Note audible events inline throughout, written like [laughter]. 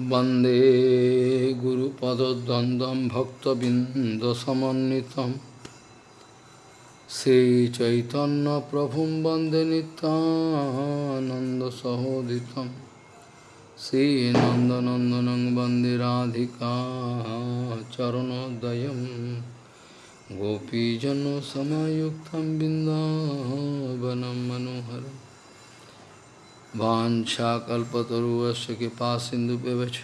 वंदे गुरुपदद्वन्द्वं भक्तबिन्दसमन्वितं। श्रीचैतन्यप्रभुं वंदे नितानन्दसहोदितं श्रीनन्दनन्दनं वंदे राधिका चरणोदयं। गोपीजनसमयुक्तं बिन्दावनं मनोहरम्। वाञ्छाकल्पतरुवस्य कृपा सिन्धुभ्यवच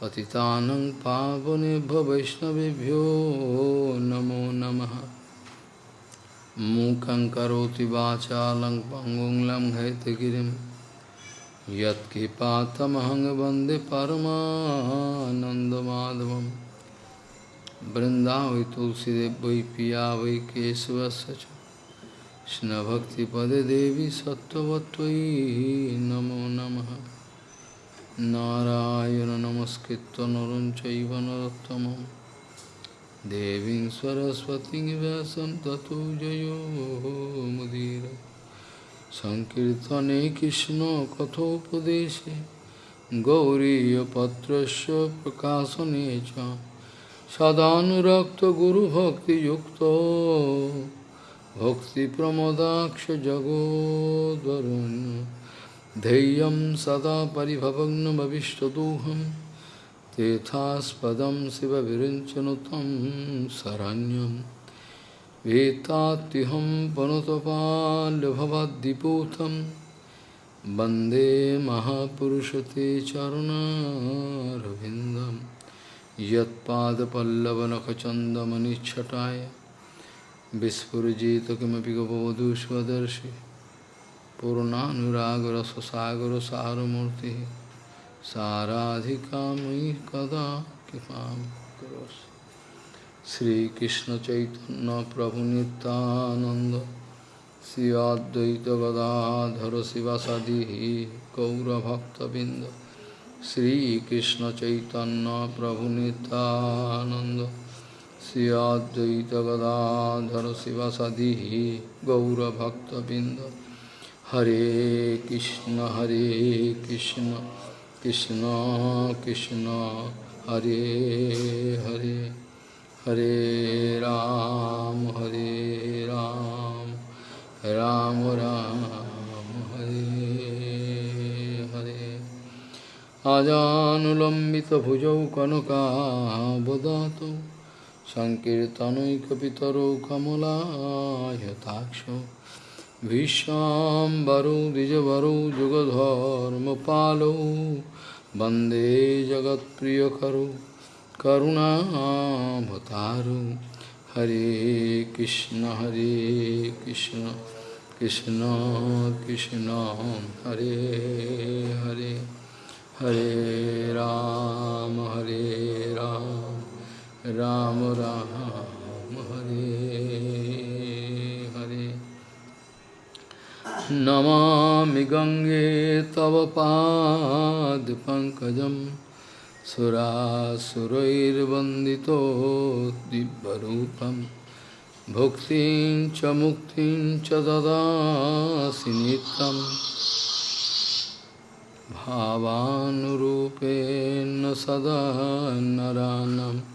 पतितानं पावनेभ्यो वैष्णवेभ्यो नमो नमः। मूकं करोति वाचालं पङ्गुं लङ्घयतगिरिं यत्कृपातमहं वंदे बृन्दावै तुलसीदेव वै पिया वै कृष्णभक्तिपदे देवी सत्त्ववत्त्वयि नमो नमः नारायण नमस्कृत्य नरं चैव नरोत्तमं देवीं सरस्वतीं व्यासं ततो जयो मुदीर सङ्कीर्तने कृष्णकथोपदेशे गौरीयपत्रस्य प्रकाशने च सदानुरक्तगुरुभक्तियुक्तो भक्तिप्रमोदाक्षजगोद्वरुन् धैर्यं सदा परिभवग्नमविष्टदोहं तेथास्पदं शिवविरिञ्चनुतं शरण्यं वेत्तात्युहं पनुतपाल्यभवद्दिपूतं वंदे महापुरुषते चरुणारविन्दं यत्पादपल्लवनखचन्दमनिच्छटाय विस्फुजित किमपि गपवधू स्वदर्शि पूर्णानुरागरससागरसारमूर्तिः साराधिका मयि कदा कृपां करोसि श्रीकृष्णचैतन्यप्रभुनितानन्द श्री अद्वैतगदाधर शिवसदिः गौरभक्तबिन्द श्रीकृष्णचैतन्यप्रभुनितानन्द श्री अद्वैत गदाधर शिवसदि गौरभक्तबिंद हरे कृष्ण हरे कृष्ण कृष्ण कृष्ण, हरे हरे। हरे राम हरे राम राम राम, हरे हरे। आजानुलम्बितभुजौ कनकावदातौ সংকীর্নৈকর কমলাক্ষ বিশ্বাম্বর ভীষ্মাম্বরৌ যুগধর্ম যুগধর্মপালৌ, বন্দে জগৎ প্রিয় জগৎপ্রিয়করৌ করুণাভতারু হরে কৃষ্ণ হরে কৃষ্ণ কৃষ্ণ কৃষ্ণ, হরে হরে। হরে রাম হরে রাম। राम राम, हरे हरे। नमामि गङ्गे तव पादपङ्कजं सुरासुरैर्वन्दितो दिव्यरूपं। भुक्तिं च मुक्तिं च ददासि नित्यं। भावानुरूपेण सदा नरानम्।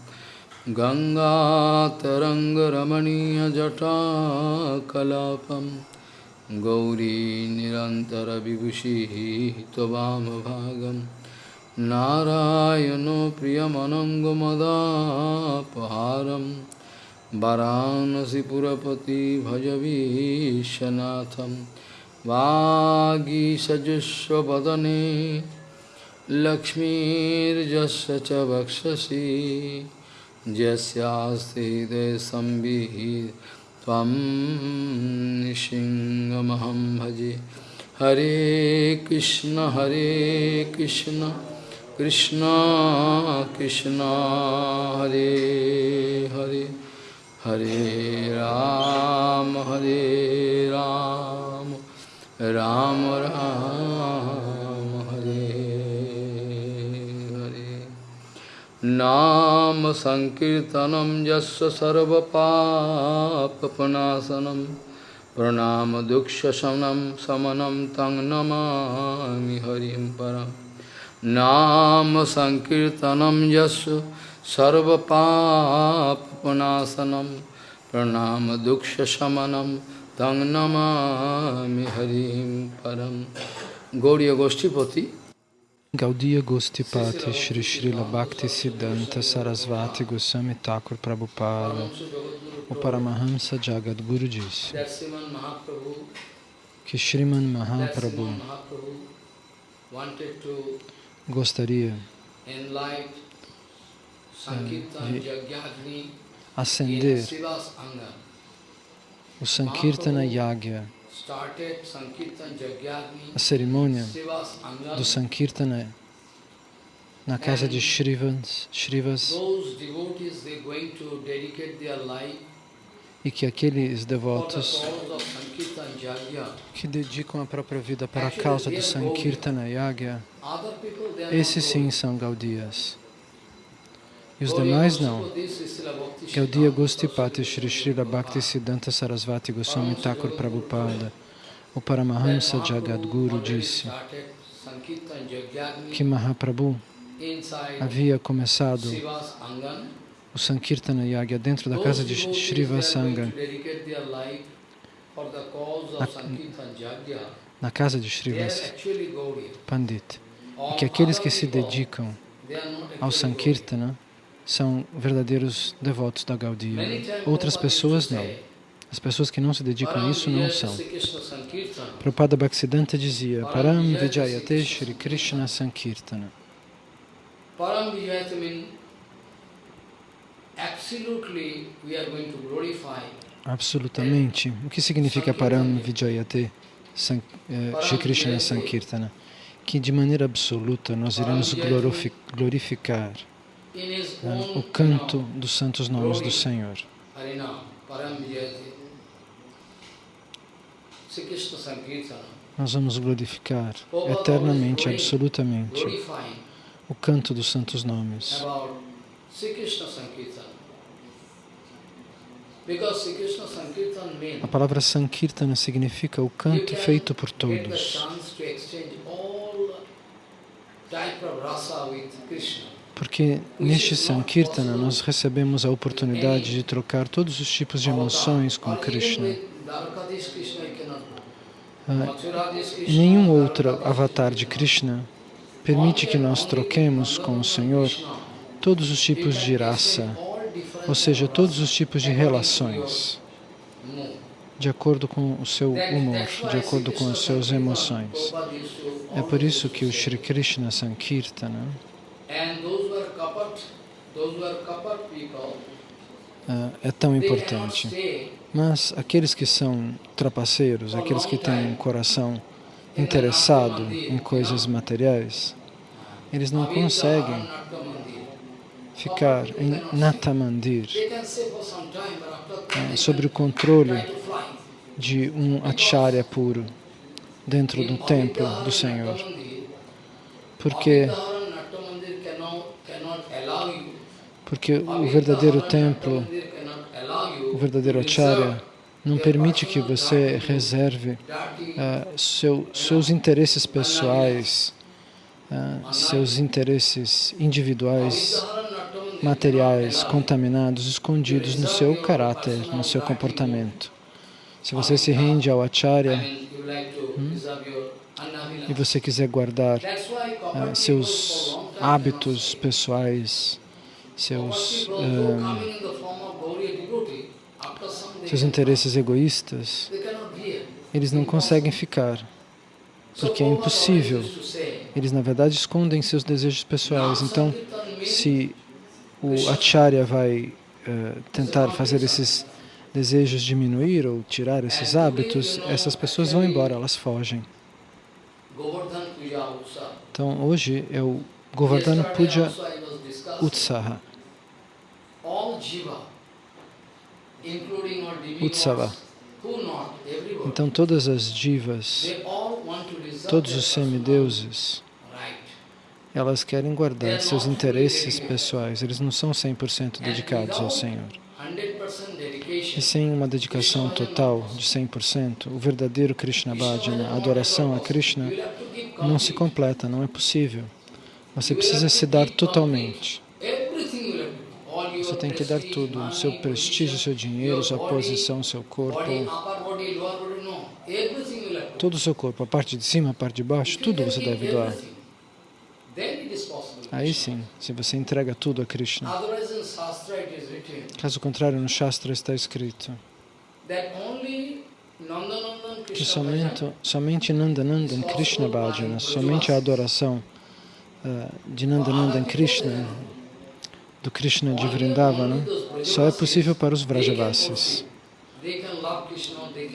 गङ्गातरङ्गरमणीयजटाकलापं गौरी निरन्तरविभूषिः त्ववामभागं नारायणो प्रियमनङ्गमदापहारं वरानसिपुरपति भजवीशनाथं वागीसजुष्वदने लक्ष्मीर्जस्य च वक्षसि। यस्यास्ति हृदयसंविहि त्वं सिंहमहं भजे। हरे कृष्ण हरे कृष्ण कृष्ण कृष्ण, हरे हरे हरे राम हरे राम राम राम। नाम संकीर्तनम यस्य सर्वपापनाशनम प्रणाम दुक्षशमनम समनम तंग नमामि हरिम परम। नाम संकीर्तनम यस्य सर्वपापनाशनम प्रणाम दुक्षशमनम तंग नमा हरिम परम। गौड़ी गोष्ठीपति Gaudiya Gostipati Shri Srila Bhakti Siddhanta Sarasvati Goswami Thakur Prabhupada. O Paramahamsa Jagadguru disse que Sriman Mahaprabhu gostaria de acender o Sankirtana Yagya, a cerimônia do Sankirtana na casa de Shrivas, Shrivas e que aqueles devotos que dedicam a própria vida para a causa do Sankirtana Yagya, esses sim são Gaudias. E os demais não. Gaudiya Gostipati Shri Srila Bhakti Siddhanta Sarasvati Goswami Thakur Prabhupada, o Paramahamsa Jagadguru disse que Mahaprabhu havia começado o Sankirtana Yagya dentro da casa de Srivasanga, na, na casa de Srivas Pandit, e que aqueles que se dedicam ao Sankirtana são verdadeiros devotos da Gaudiya. Outras pessoas não. As pessoas que não se dedicam a isso não são. Prabhupada Bhaktisiddhanta dizia, Param Vijayate Shri Krishna Sankirtana. Param Vijayate Absolutamente. O que significa Param Vijayate eh, Shri Krishna Sankirtana? Que de maneira absoluta nós iremos glorificar eh, o canto dos santos nomes do Senhor. Nós vamos glorificar eternamente, absolutamente, o canto dos santos nomes. A palavra Sankirtana significa o canto feito por todos. Porque neste Sankirtana nós recebemos a oportunidade de trocar todos os tipos de emoções com Krishna. Ah, nenhum outro avatar de Krishna permite que nós troquemos com o Senhor todos os tipos de raça, ou seja, todos os tipos de relações, de acordo com o seu humor, de acordo com as suas emoções. É por isso que o Sri Krishna Sankirtana é tão importante. Mas aqueles que são trapaceiros, aqueles que têm um coração interessado em coisas materiais, eles não conseguem ficar em Natamandir, é, sobre o controle de um acharya puro dentro do templo do Senhor. Porque, porque o verdadeiro templo, verdadeiro acharya, não permite que você reserve uh, seu, seus interesses pessoais, uh, seus interesses individuais materiais contaminados escondidos no seu caráter, no seu comportamento. Se você se rende ao acharya hum, e você quiser guardar uh, seus hábitos pessoais, seus, uh, seus interesses egoístas, eles não conseguem ficar, porque é impossível. Eles, na verdade, escondem seus desejos pessoais. Então, se o acharya vai uh, tentar fazer esses desejos diminuir ou tirar esses hábitos, essas pessoas vão embora, elas fogem. Então, hoje é o Govardhana Puja Utsaha. Utsava. Então, todas as divas, todos os semideuses, elas querem guardar seus interesses pessoais, eles não são 100% dedicados ao Senhor. E sem uma dedicação total de 100%, o verdadeiro Krishna Bhajana, a adoração a Krishna, não se completa, não é possível. Você precisa se dar totalmente. Você tem que dar tudo, o seu prestígio, seu dinheiro, sua posição, seu corpo, todo o seu corpo, a parte de cima, a parte de baixo, tudo você deve doar. Aí sim, se você entrega tudo a Krishna. Caso contrário, no Shastra está escrito que somente, somente Nandanandan Krishna Bhajana, somente a adoração uh, de Nandanandan Krishna, do Krishna de Vrindavana, só é possível para os Vrajavasis.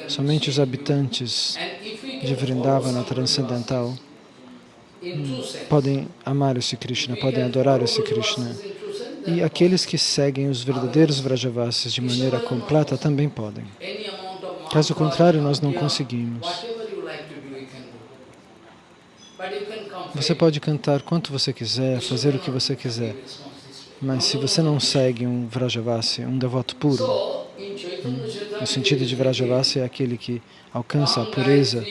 Somente os habitantes de Vrindavana transcendental podem amar esse Krishna, podem adorar esse Krishna. E aqueles que seguem os verdadeiros Vrajavasis de maneira completa também podem. Caso contrário, nós não conseguimos. Você pode cantar quanto você quiser, fazer o que você quiser, mas se você não segue um Vrajavasi, um devoto puro, hum, o sentido de Vrajavasi é aquele que alcança a pureza,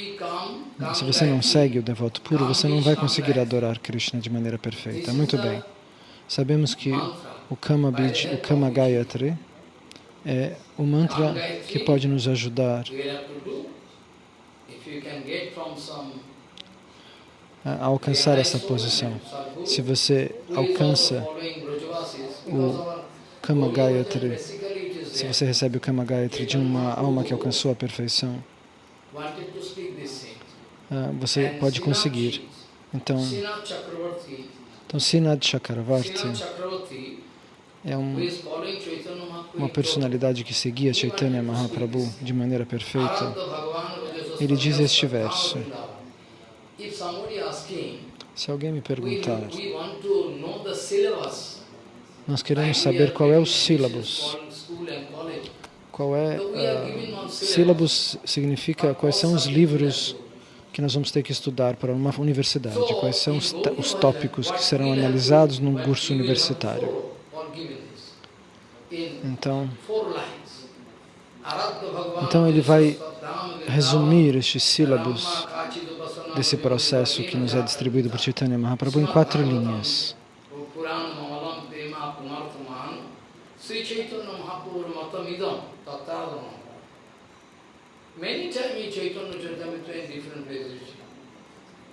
se você não segue o devoto puro, você não vai conseguir adorar Krishna de maneira perfeita. Muito bem. Sabemos que o Kama, Bij, o Kama Gayatri é o mantra que pode nos ajudar alcançar essa posição. Se você alcança o Kama Gayatri, se você recebe o Kama Gayatri de uma alma que alcançou a perfeição, ah, você pode conseguir. Então, então Sinad Chakravarti é um, uma personalidade que seguia Chaitanya Mahaprabhu de maneira perfeita. Ele diz este verso. Se alguém me perguntar, nós queremos saber qual é o sílabus. Qual é, uh, sílabus significa quais são os livros que nós vamos ter que estudar para uma universidade, quais são os, os tópicos que serão analisados num curso universitário. Então, então ele vai resumir estes sílabos desse processo que nos é distribuído por Chaitanya Mahaprabhu em quatro linhas.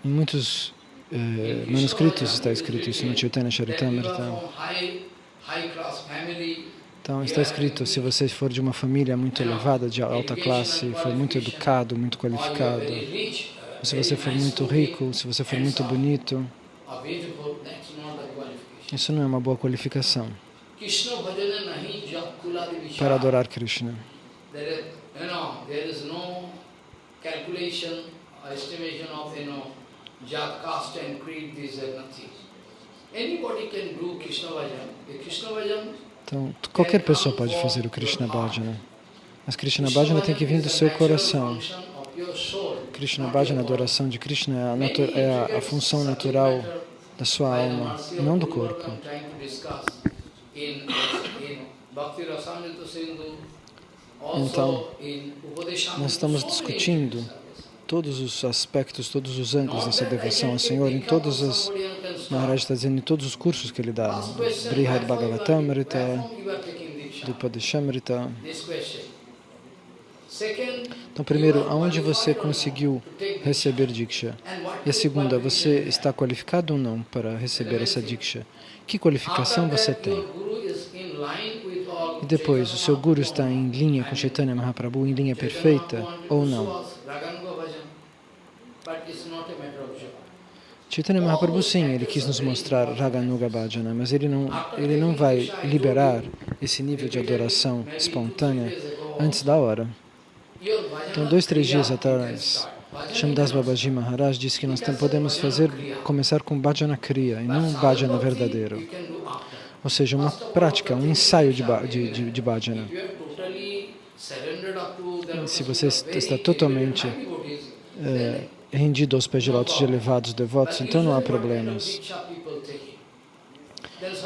Em muitos eh, manuscritos está escrito isso no Chaitanya Charitamrita. Então está escrito, se você for de uma família muito elevada, de alta classe, for muito educado, muito qualificado, se você for muito rico, se você for muito bonito, isso não é uma boa qualificação para adorar Krishna. Então, qualquer pessoa pode fazer o Krishna Bhajana. Mas Krishna Bhajana tem que vir do seu coração. Krishna Bhajana, adoração de Krishna, é a, é a, a função natural da sua alma, não do corpo. Então, nós estamos discutindo todos os aspectos, todos os ângulos dessa devoção ao Senhor, em todas as, Maharaj está dizendo, em todos os cursos que ele dá, Brihad Bhagavatamrita, Dupadeshamrita. Então, primeiro, aonde você conseguiu receber Diksha? E a segunda, você está qualificado ou não para receber essa Diksha? Que qualificação você tem? E depois, o seu Guru está em linha com Chaitanya Mahaprabhu, em linha perfeita ou não? Chaitanya Mahaprabhu, sim, ele quis nos mostrar Raganuga Bhajana, mas ele não, ele não vai liberar esse nível de adoração espontânea antes da hora. Então, dois, três dias atrás, Shamdas Babaji Maharaj disse que nós podemos fazer, começar com Bhajana Kriya e não Bhajana verdadeiro. Ou seja, uma prática, um ensaio de, de, de, de Bhajana. Se você está totalmente é, rendido aos pés de lotos de elevados devotos, então não há problemas.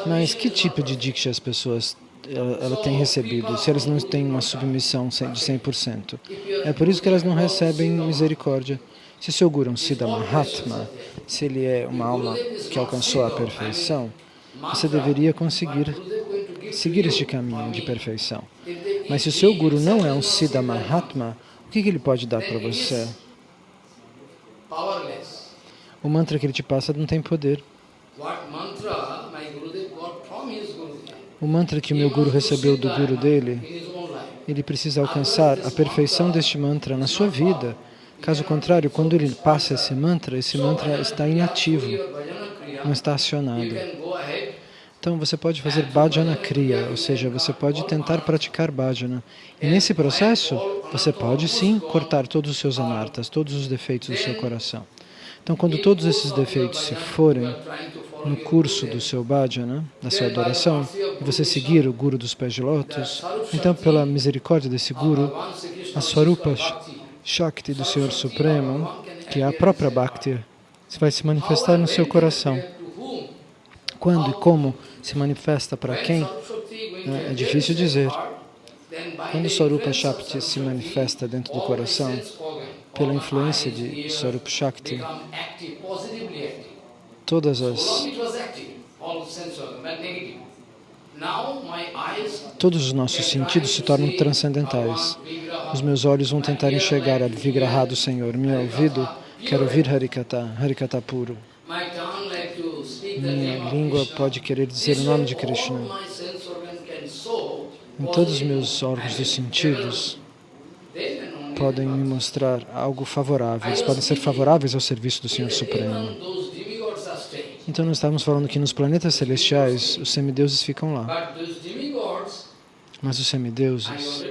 Mas que tipo de diksha as pessoas ela, ela tem recebido, se elas não têm uma submissão de 100%? É por isso que elas não recebem misericórdia. Se seu Guru é um Siddha Mahatma, se ele é uma alma que alcançou a perfeição, você deveria conseguir seguir este caminho de perfeição. Mas se o seu Guru não é um Siddha Mahatma, o que, que ele pode dar para você? O mantra que ele te passa não tem poder. O mantra que o meu Guru recebeu do Guru dele, ele precisa alcançar a perfeição deste mantra na sua vida. Caso contrário, quando ele passa esse mantra, esse mantra está inativo, não está acionado. Então você pode fazer bhajana kriya, ou seja, você pode tentar praticar bhajana. E nesse processo, você pode sim cortar todos os seus anartas, todos os defeitos do seu coração. Então quando todos esses defeitos se forem no curso do seu bhajana, da sua adoração, e você seguir o Guru dos pés de lótus, então pela misericórdia desse Guru, a Swarupa Shakti do Senhor Supremo, que é a própria Bhakti, vai se manifestar no seu coração. Quando e como se manifesta para quem, né, é difícil dizer. Quando Swarupa Shakti se manifesta dentro do coração, pela influência de Swarupa Shakti, todas as Todos os nossos sentidos se tornam transcendentais. Os meus olhos vão tentar enxergar a Vigraha do Senhor. Meu ouvido quer ouvir Harikata, Harikata puro. Minha língua pode querer dizer o nome de Krishna. Em todos os meus órgãos dos sentidos podem me mostrar algo favorável. Eles podem ser favoráveis ao serviço do Senhor Supremo. Então nós estamos falando que nos planetas celestiais os semideuses ficam lá. Mas os semideuses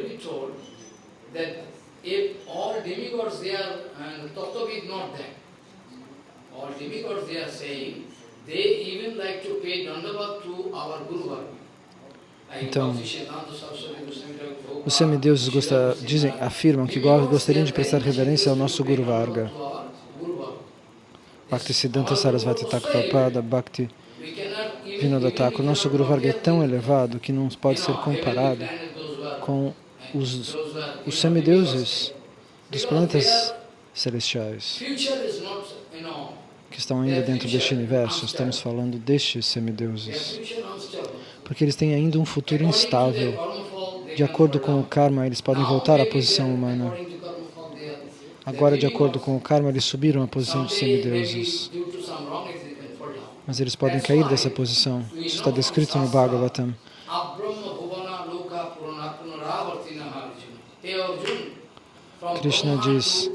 então, os semideuses gostar, dizem, afirmam que gostariam de prestar reverência ao nosso Guru Varga. Bhakti Siddhanta Sarasvati Thakur Prabhupada, Bhakti Vinoda Thakur. Nosso Guru Varga é tão elevado que não pode ser comparado com os, os semideuses dos planetas celestiais que estão ainda dentro deste universo, estamos falando destes semideuses, porque eles têm ainda um futuro instável. De acordo com o karma, eles podem voltar à posição humana. Agora, de acordo com o karma, eles subiram à posição de semideuses. Mas eles podem cair dessa posição. Isso está descrito no Bhagavatam. Krishna diz,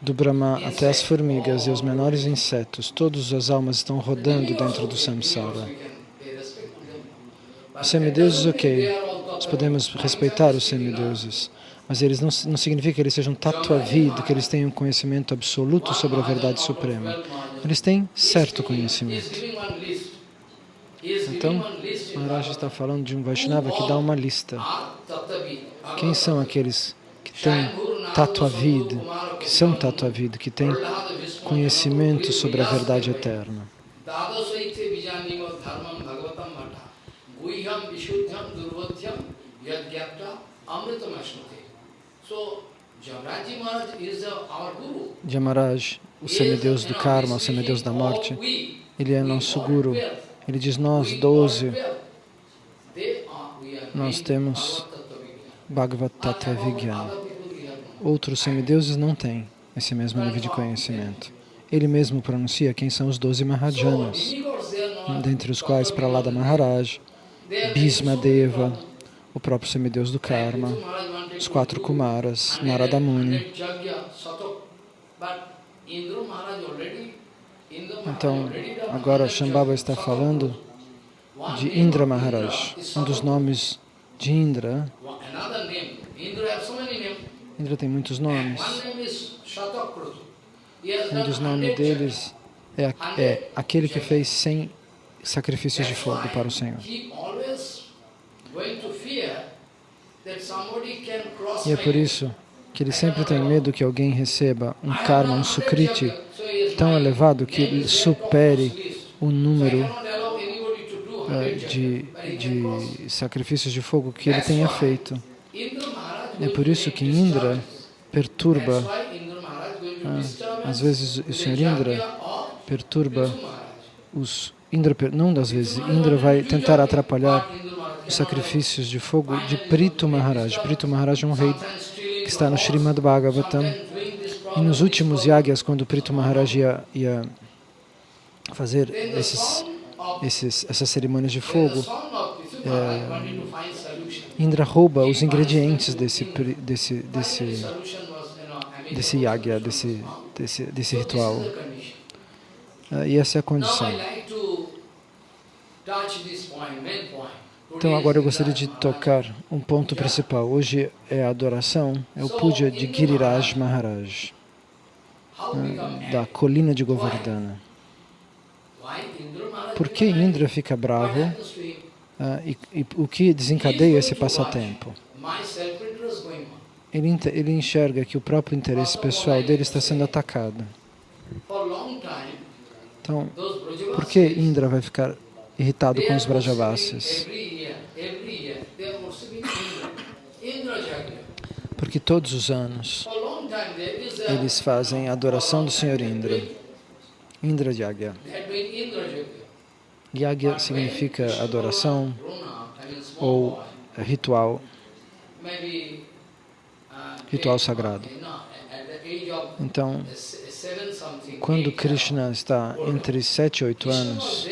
do Brahma até as formigas e os menores insetos, todas as almas estão rodando dentro do samsara. Os semideuses, ok, nós podemos respeitar os semideuses, mas eles não, não significa que eles sejam tatuavid, que eles tenham conhecimento absoluto sobre a verdade suprema. Eles têm certo conhecimento. Então, Maharaj está falando de um Vaishnava que dá uma lista. Quem são aqueles que têm Tatuavid, que são Tatuavid, que têm conhecimento sobre a verdade eterna. Jamaraj, o semideus do karma, o semideus da morte, ele é nosso guru. Ele diz, nós, doze, nós temos Bhagavad Tattva Vijnana. Outros semideuses não têm esse mesmo nível de conhecimento. Ele mesmo pronuncia quem são os doze Mahajanas, dentre os quais Pralada Maharaj, Bhisma Deva, o próprio semideus do Karma, os quatro Kumaras, Narada Muni. Então, agora Shambhava está falando de Indra Maharaj, um dos nomes de Indra. Indra tem muitos nomes. Um dos nomes deles é, é aquele que fez 100 sacrifícios de fogo para o Senhor. E é por isso que ele sempre tem medo que alguém receba um karma, um sukriti tão elevado que ele supere o número uh, de, de sacrifícios de fogo que ele tenha feito. É por isso que Indra perturba Ah, às vezes o Senhor Indra perturba os Indra, não das vezes, Indra vai tentar atrapalhar sacrifícios de fogo de Prito Maharaj. Prito Maharaj é um rei que está no Srimad Bhagavatam. E nos últimos yagyas, quando Prito Maharaj ia, ia fazer esses, esses, essas cerimônias de fogo, é, Indra rouba os ingredientes desse, desse, desse, desse yagya, desse, desse, desse ritual. É, e essa é a condição. Então agora eu gostaria de tocar um ponto principal. Hoje é a adoração, é o puja de Giriraj Maharaj, né, da colina de Govardhana. Por que Indra fica bravo uh, e, e, o que desencadeia esse passatempo? Ele, ele enxerga que o próprio interesse pessoal dele está sendo atacado. Então, por que Indra vai ficar irritado com os Brajavasis? Porque todos os anos eles fazem a adoração do Senhor Indra. Indra Yagya. Yagya significa adoração ou ritual, ritual sagrado. Então, quando Krishna está entre 7 e 8 anos,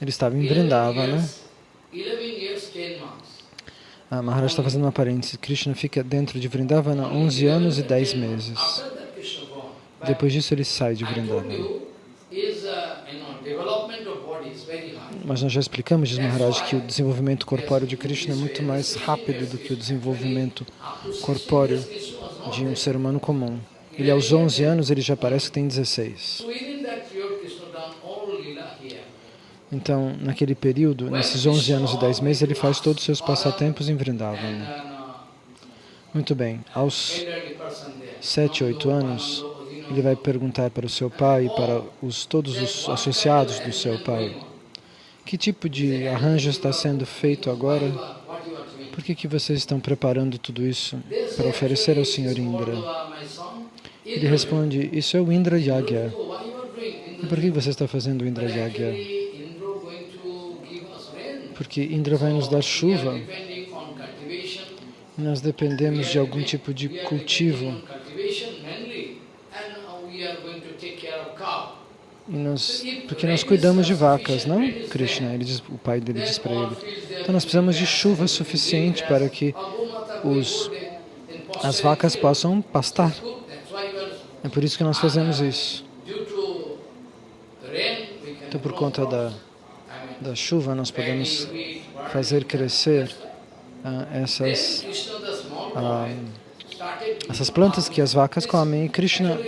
ele estava em Vrindavana. A Maharaj está fazendo uma parêntese. Krishna fica dentro de Vrindavana 11 anos e 10 meses. Depois disso, ele sai de Vrindavana. Mas nós já explicamos, diz Maharaj, que o desenvolvimento corpóreo de Krishna é muito mais rápido do que o desenvolvimento corpóreo de um ser humano comum. Ele aos 11 anos, ele já parece que tem 16. Então, naquele período, nesses 11 anos e 10 meses, ele faz todos os seus passatempos em Vrindavan. Muito bem, aos 7, 8 anos, ele vai perguntar para o seu pai e para os, todos os associados do seu pai, que tipo de arranjo está sendo feito agora? Por que, que vocês estão preparando tudo isso para oferecer ao Senhor Indra? Ele responde, isso é o Indra Yagya. E por que você está fazendo o Indra Yagya? Porque Indra vai nos dar chuva. Nós dependemos de algum tipo de cultivo. E nós, porque nós cuidamos de vacas, não? Krishna, ele diz, o pai dele diz para ele. Então nós precisamos de chuva suficiente para que os, as vacas possam pastar. É por isso que nós fazemos isso. Então, por conta da, da chuva, nós podemos fazer crescer ah, essas, ah, essas plantas que as vacas comem. E Krishna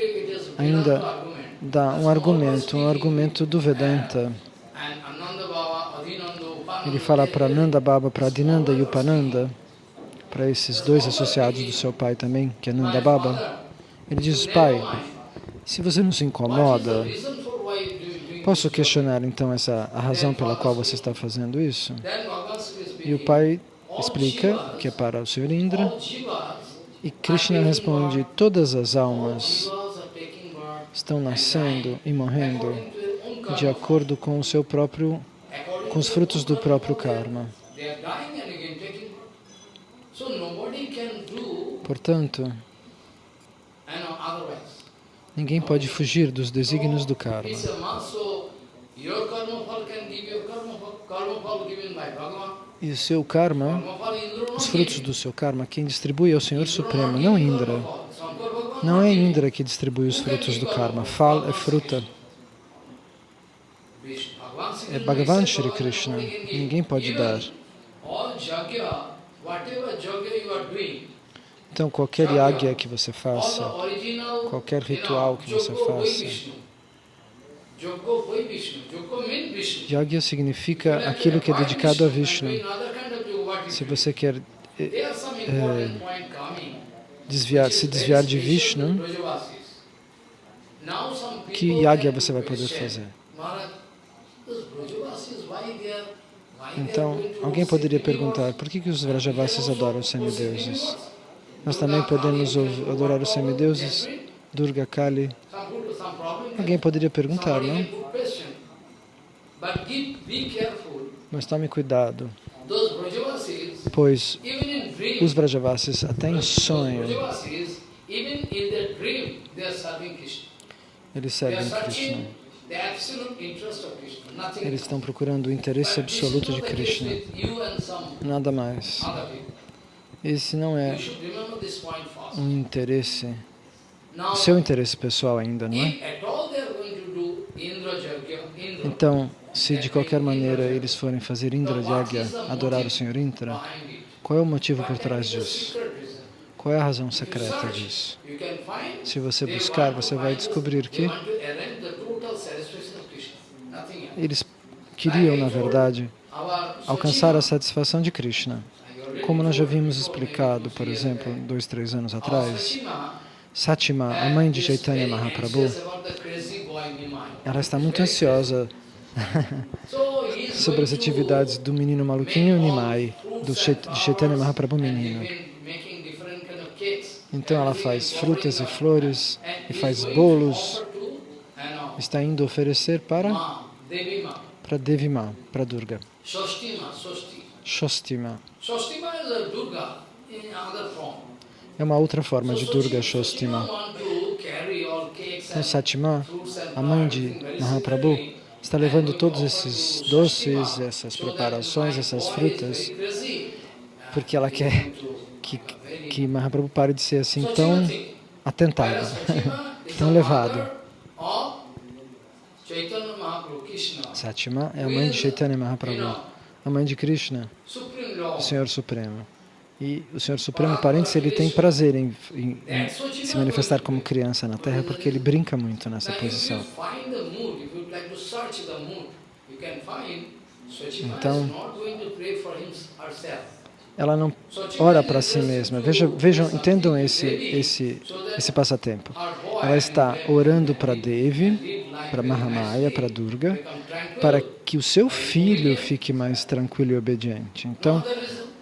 ainda dá um argumento, um argumento do Vedanta. Ele fala para Nanda Baba, para Adinanda e Upananda, para esses dois associados do seu pai também, que é Nanda Baba. Ele diz, pai, se você não se incomoda, posso questionar então essa a razão pela qual você está fazendo isso? E o pai explica que é para o Senhor Indra, e Krishna responde, todas as almas estão nascendo e morrendo de acordo com o seu próprio, com os frutos do próprio karma. Portanto, ninguém pode fugir dos desígnios do karma. E o seu karma, os frutos do seu karma, quem distribui é o Senhor Supremo, não Indra. Não é Indra que distribui os frutos do karma. Fal é fruta. É Bhagavan Shri Krishna. Ninguém pode dar. Então, qualquer yagya que você faça, qualquer ritual que você faça, Yagya significa aquilo que é dedicado a Vishnu. Se você quer é, desviar, se desviar de Vishnu, que yagya você vai poder fazer? Então, alguém poderia perguntar, por que, que os Vrajavasis adoram os semideuses? Nós também podemos adorar os semideuses Durga Kali. Alguém poderia perguntar, não? Mas tome cuidado, pois os Vrajavasis, até em sonho, eles servem Krishna. Eles estão procurando o interesse absoluto de Krishna, nada mais. Esse não é um interesse, seu interesse pessoal ainda, não é? Então, se de qualquer maneira eles forem fazer Indra Yagya, adorar o Senhor Indra, qual é o motivo por trás disso? Qual é a razão secreta disso? Se você buscar, você vai descobrir que eles queriam, na verdade, alcançar a satisfação de Krishna. Como nós já vimos explicado, por exemplo, dois, três anos atrás, Satima, a mãe de Chaitanya Mahaprabhu, ela está muito ansiosa [laughs] sobre as atividades do menino maluquinho Nimai, do de Chaitanya Mahaprabhu menino. Então ela faz frutas e flores e faz bolos, está indo oferecer para para Devi Ma, para Durga. Shostima. É uma outra forma de Durga Shostima. Então Satima, a mãe de Mahaprabhu, está levando todos esses doces, essas preparações, essas frutas, porque ela quer que, que Mahaprabhu pare de ser assim tão atentado, [laughs] tão levado. Satima é a mãe de Chaitanya Mahaprabhu, a mãe de Krishna, o Senhor Supremo. E o Senhor Supremo, parênteses, ele tem prazer em, em, em, se manifestar como criança na Terra, porque ele brinca muito nessa posição. Então, ela não ora para si mesma. Vejam, vejam, entendam esse, esse, esse passatempo. Ela está orando para Devi, para Mahamaya, para Durga, para que o seu filho fique mais tranquilo e obediente. Então,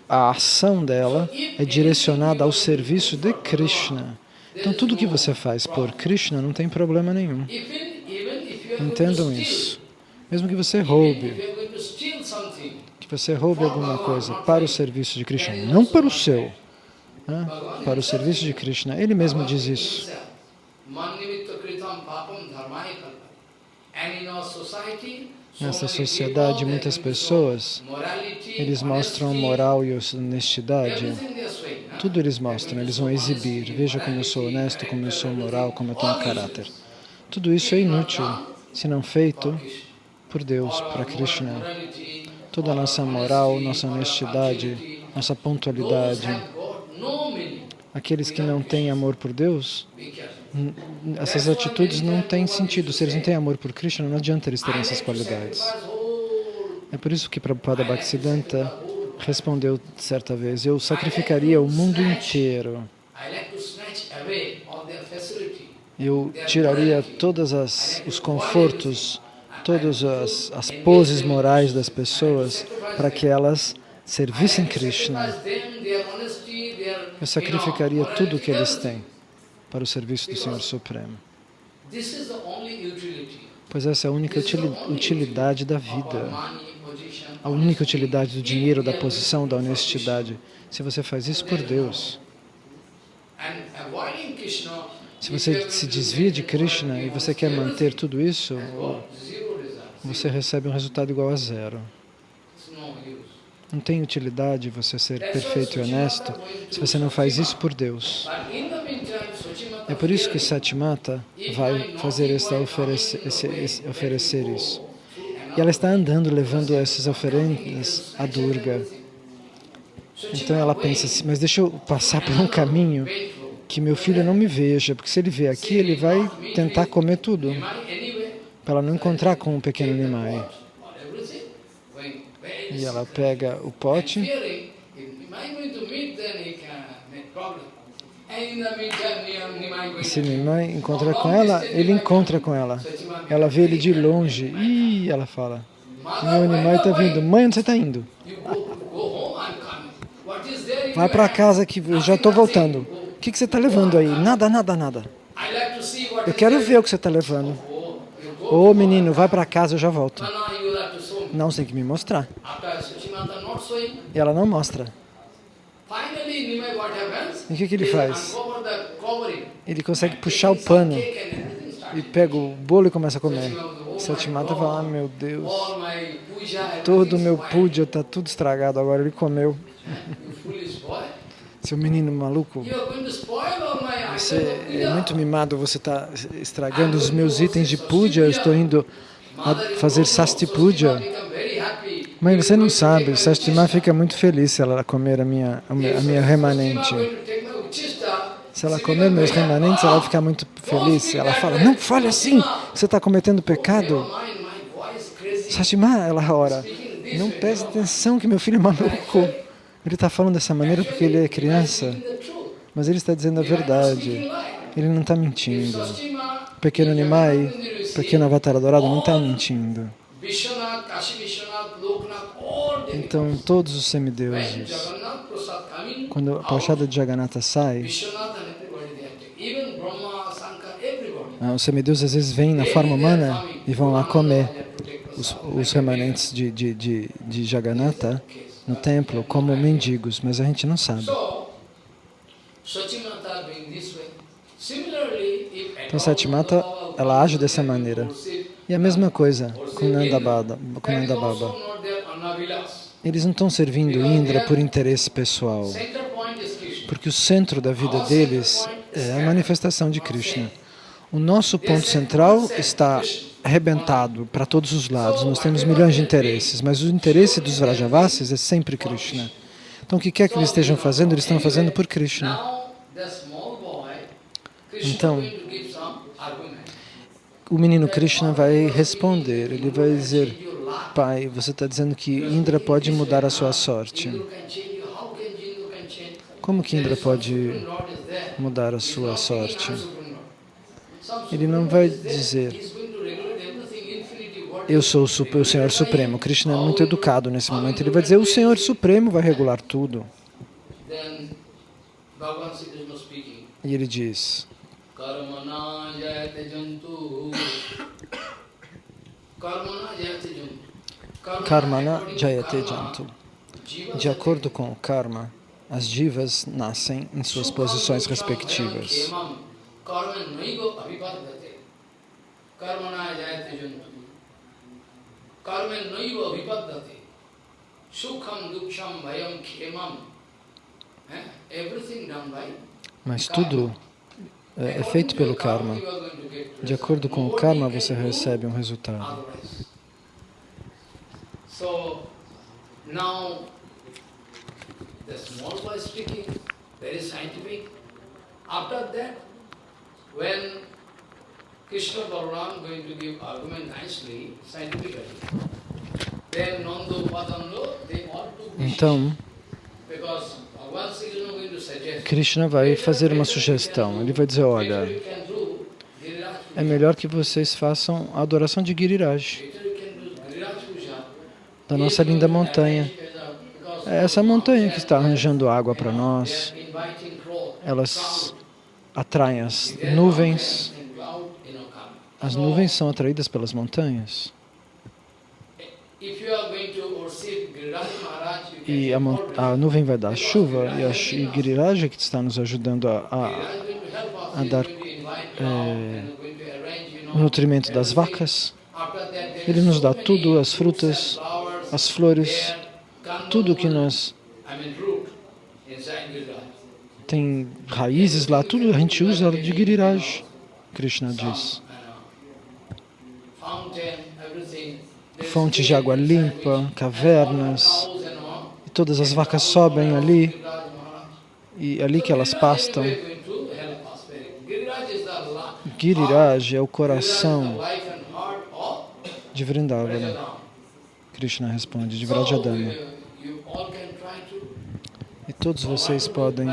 a ação dela é direcionada ao serviço de Krishna. Então, tudo que você faz por Krishna não tem problema nenhum. Entendam isso. Mesmo que você roube, que você roube alguma coisa para o serviço de Krishna, não para o seu, né? para o serviço de Krishna. Ele mesmo diz isso. Nessa sociedade, muitas pessoas, eles mostram moral e honestidade. Tudo eles mostram, eles vão exibir. Veja como eu sou honesto, como eu sou moral, como eu tenho caráter. Tudo isso é inútil, se não feito por Deus, para Krishna. Toda a nossa moral, nossa honestidade, nossa pontualidade. Aqueles que não têm amor por Deus, essas atitudes não têm sentido. Se eles não têm amor por Krishna, não adianta eles terem essas qualidades. É por isso que Prabhupada Bhaktisiddhanta respondeu certa vez, eu sacrificaria o mundo inteiro. Eu tiraria todos os confortos, todas as, as poses morais das pessoas para que elas servissem Krishna. Eu sacrificaria tudo o que eles têm para o serviço do Senhor Supremo. Pois essa é a única utilidade da vida, a única utilidade do dinheiro, da posição, da honestidade. Se você faz isso por Deus, se você se desvia de Krishna e você quer manter tudo isso, você recebe um resultado igual a zero. Não tem utilidade você ser perfeito e honesto se você não faz isso por Deus. É por isso que Satimata vai fazer essa oferecer, esse, esse, oferecer isso. E ela está andando, levando essas oferendas a Durga. Então ela pensa assim, mas deixa eu passar por um caminho que meu filho não me veja, porque se ele vier aqui, ele vai tentar comer tudo, para ela não encontrar com o pequeno Nimai. E ela pega o pote se Nimai encontrar com ela, ele encontra com ela. Ela vê ele de longe. e ela fala, meu Nimai está vindo. Mãe, onde você está indo? Vai para casa que eu já estou voltando. O que, que você está levando aí? Nada, nada, nada. Eu quero ver o que você está levando. Ô menino, vai para casa, eu já volto. Não, você tem que me mostrar. E ela não mostra. E o que, que ele faz? Ele consegue puxar o pano e pega o bolo e começa a comer. Satimata fala, ah, meu Deus, todo o meu puja está tudo estragado, agora ele comeu. Seu menino maluco, você é muito mimado, você está estragando os meus itens de puja, eu estou indo fazer sasti puja. Mas você não sabe, Sastima fica muito feliz se ela comer a minha, a minha remanente. Se ela comer meus remanentes, ela vai ficar muito feliz. Ela fala, não fale assim, você está cometendo pecado. Sastima, ela ora, não preste atenção que meu filho é maluco. Ele está falando dessa maneira porque ele é criança, mas ele está dizendo a verdade. Ele não está mentindo. Pequeno Nimai, pequeno Avatar Dourado, não está mentindo. Então, todos os semideuses, quando a Pachada de Jagannatha sai, ah, os semideuses às vezes vêm na forma humana e vão lá comer os, os remanentes de, de, de, de Jagannatha no templo como mendigos, mas a gente não sabe. Então Satimata, ela age dessa maneira. E a mesma coisa com Nanda Baba. Com. Eles não estão servindo Indra por interesse pessoal, porque o centro da vida deles é a manifestação de Krishna. O nosso ponto central está arrebentado para todos os lados. Nós temos milhões de interesses, mas o interesse dos Vrajavasis é sempre Krishna. Então, o que quer que eles estejam fazendo, eles estão fazendo por Krishna. Então, o menino Krishna vai responder, ele vai dizer, Pai, você está dizendo que Indra pode mudar a sua sorte. Como que Indra pode mudar a sua sorte? Ele não vai dizer, eu sou o Senhor Supremo. Krishna é muito educado nesse momento. Ele vai dizer, o Senhor Supremo vai regular tudo. E ele diz, Karmana Jayate Jantu. De acordo com o karma, as divas nascem em suas posições respectivas. Karmana Jayate Jantu. Mas tudo é, é feito pelo karma. De acordo com o karma, você recebe um resultado. So, now, the small boy speaking, very scientific. After that, when Krishna Balaram going to give argument nicely, scientifically. Then Nando Padando, they all took Então, Krishna vai fazer uma sugestão. Ele vai dizer, olha, é melhor que vocês façam a adoração de Giriraj, da nossa linda montanha. É essa montanha que está arranjando água para nós. Elas atraem as nuvens, as nuvens são atraídas pelas montanhas. E a, a nuvem vai dar chuva, e a e que está nos ajudando a, a, a dar é, o nutrimento das vacas. Ele nos dá tudo, as frutas, as flores, tudo que nós... Tem raízes lá, tudo a gente usa de Giriraj, Krishna diz fontes de água limpa, cavernas, e todas as vacas sobem ali, e ali que elas pastam. Giriraj é o coração de Vrindavana. Krishna responde, de Vrajadama. E todos vocês podem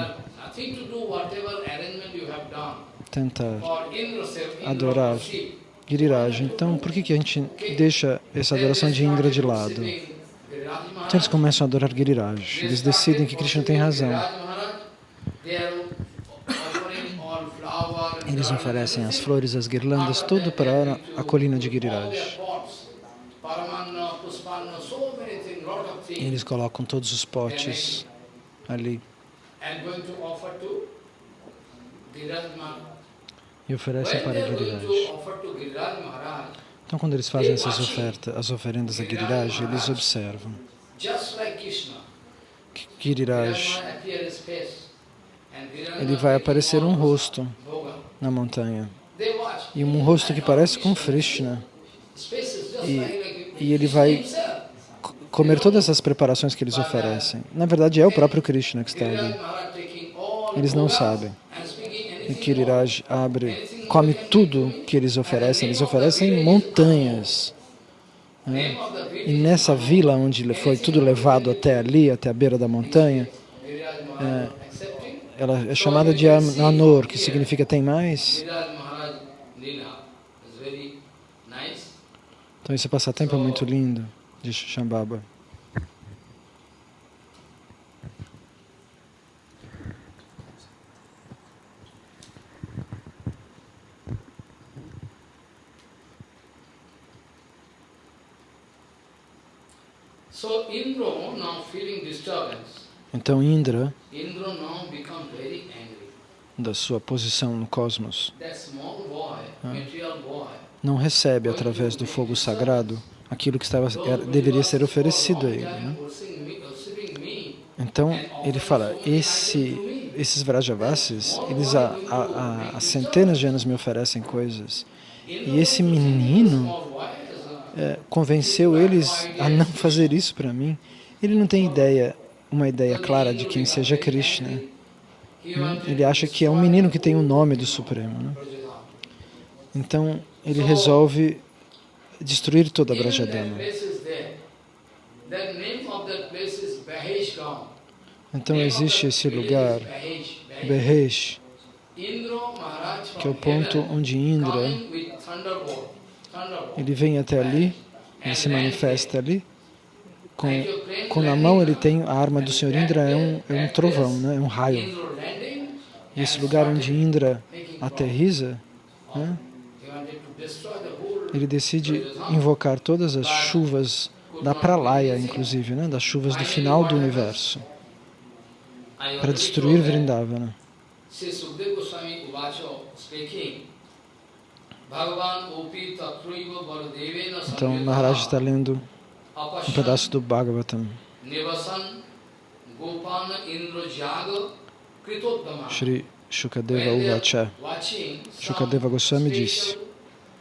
tentar adorar Giriraj. Então, por que, que a gente deixa essa adoração de Indra de lado? Então eles começam a adorar Giriraj. Eles decidem que Krishna tem razão. Eles oferecem as flores, as guirlandas, tudo para a colina de Giriraj. Eles colocam todos os potes ali. E oferecem para Giriraj. Então, quando eles fazem essas ofertas, as oferendas a Giriraj, eles observam. que Giriraj ele vai aparecer um rosto na montanha. E um rosto que parece com Krishna. E, e ele vai comer todas as preparações que eles oferecem. Na verdade, é o próprio Krishna que está ali. Eles não sabem. E Kiriraj abre, come tudo que eles oferecem. Eles oferecem montanhas. Né? E nessa vila onde foi tudo levado até ali, até a beira da montanha, é, ela é chamada de Anor, que significa tem mais. Então esse passatempo é muito lindo de Shambhava. Então Indra, da sua posição no cosmos, não recebe através do fogo sagrado aquilo que estava, deveria ser oferecido a ele. Né? Então ele fala, esse, esses Vrajavasis, eles há, há, há centenas de anos me oferecem coisas, e esse menino é, convenceu eles a não [laughs] fazer isso para mim. Ele não tem ideia, uma ideia clara de quem seja Krishna. Hum? Ele acha que é um menino que tem o nome do Supremo. Né? Então, ele resolve destruir toda a Brajadama. Então existe esse lugar, Behesh, que é o ponto onde Indra, ele vem até ali, ele se manifesta ali, com, com na mão ele tem a arma do Senhor Indra, é um, é um trovão, né? é um raio. E esse lugar onde Indra aterriza, né? Ele decide invocar todas as chuvas da pralaya, inclusive, né? das chuvas do final do universo, para destruir Vrindavana. Então, Maharaj está lendo um pedaço do Bhagavatam. Shri Shukadeva Uvacha. Shukadeva Goswami disse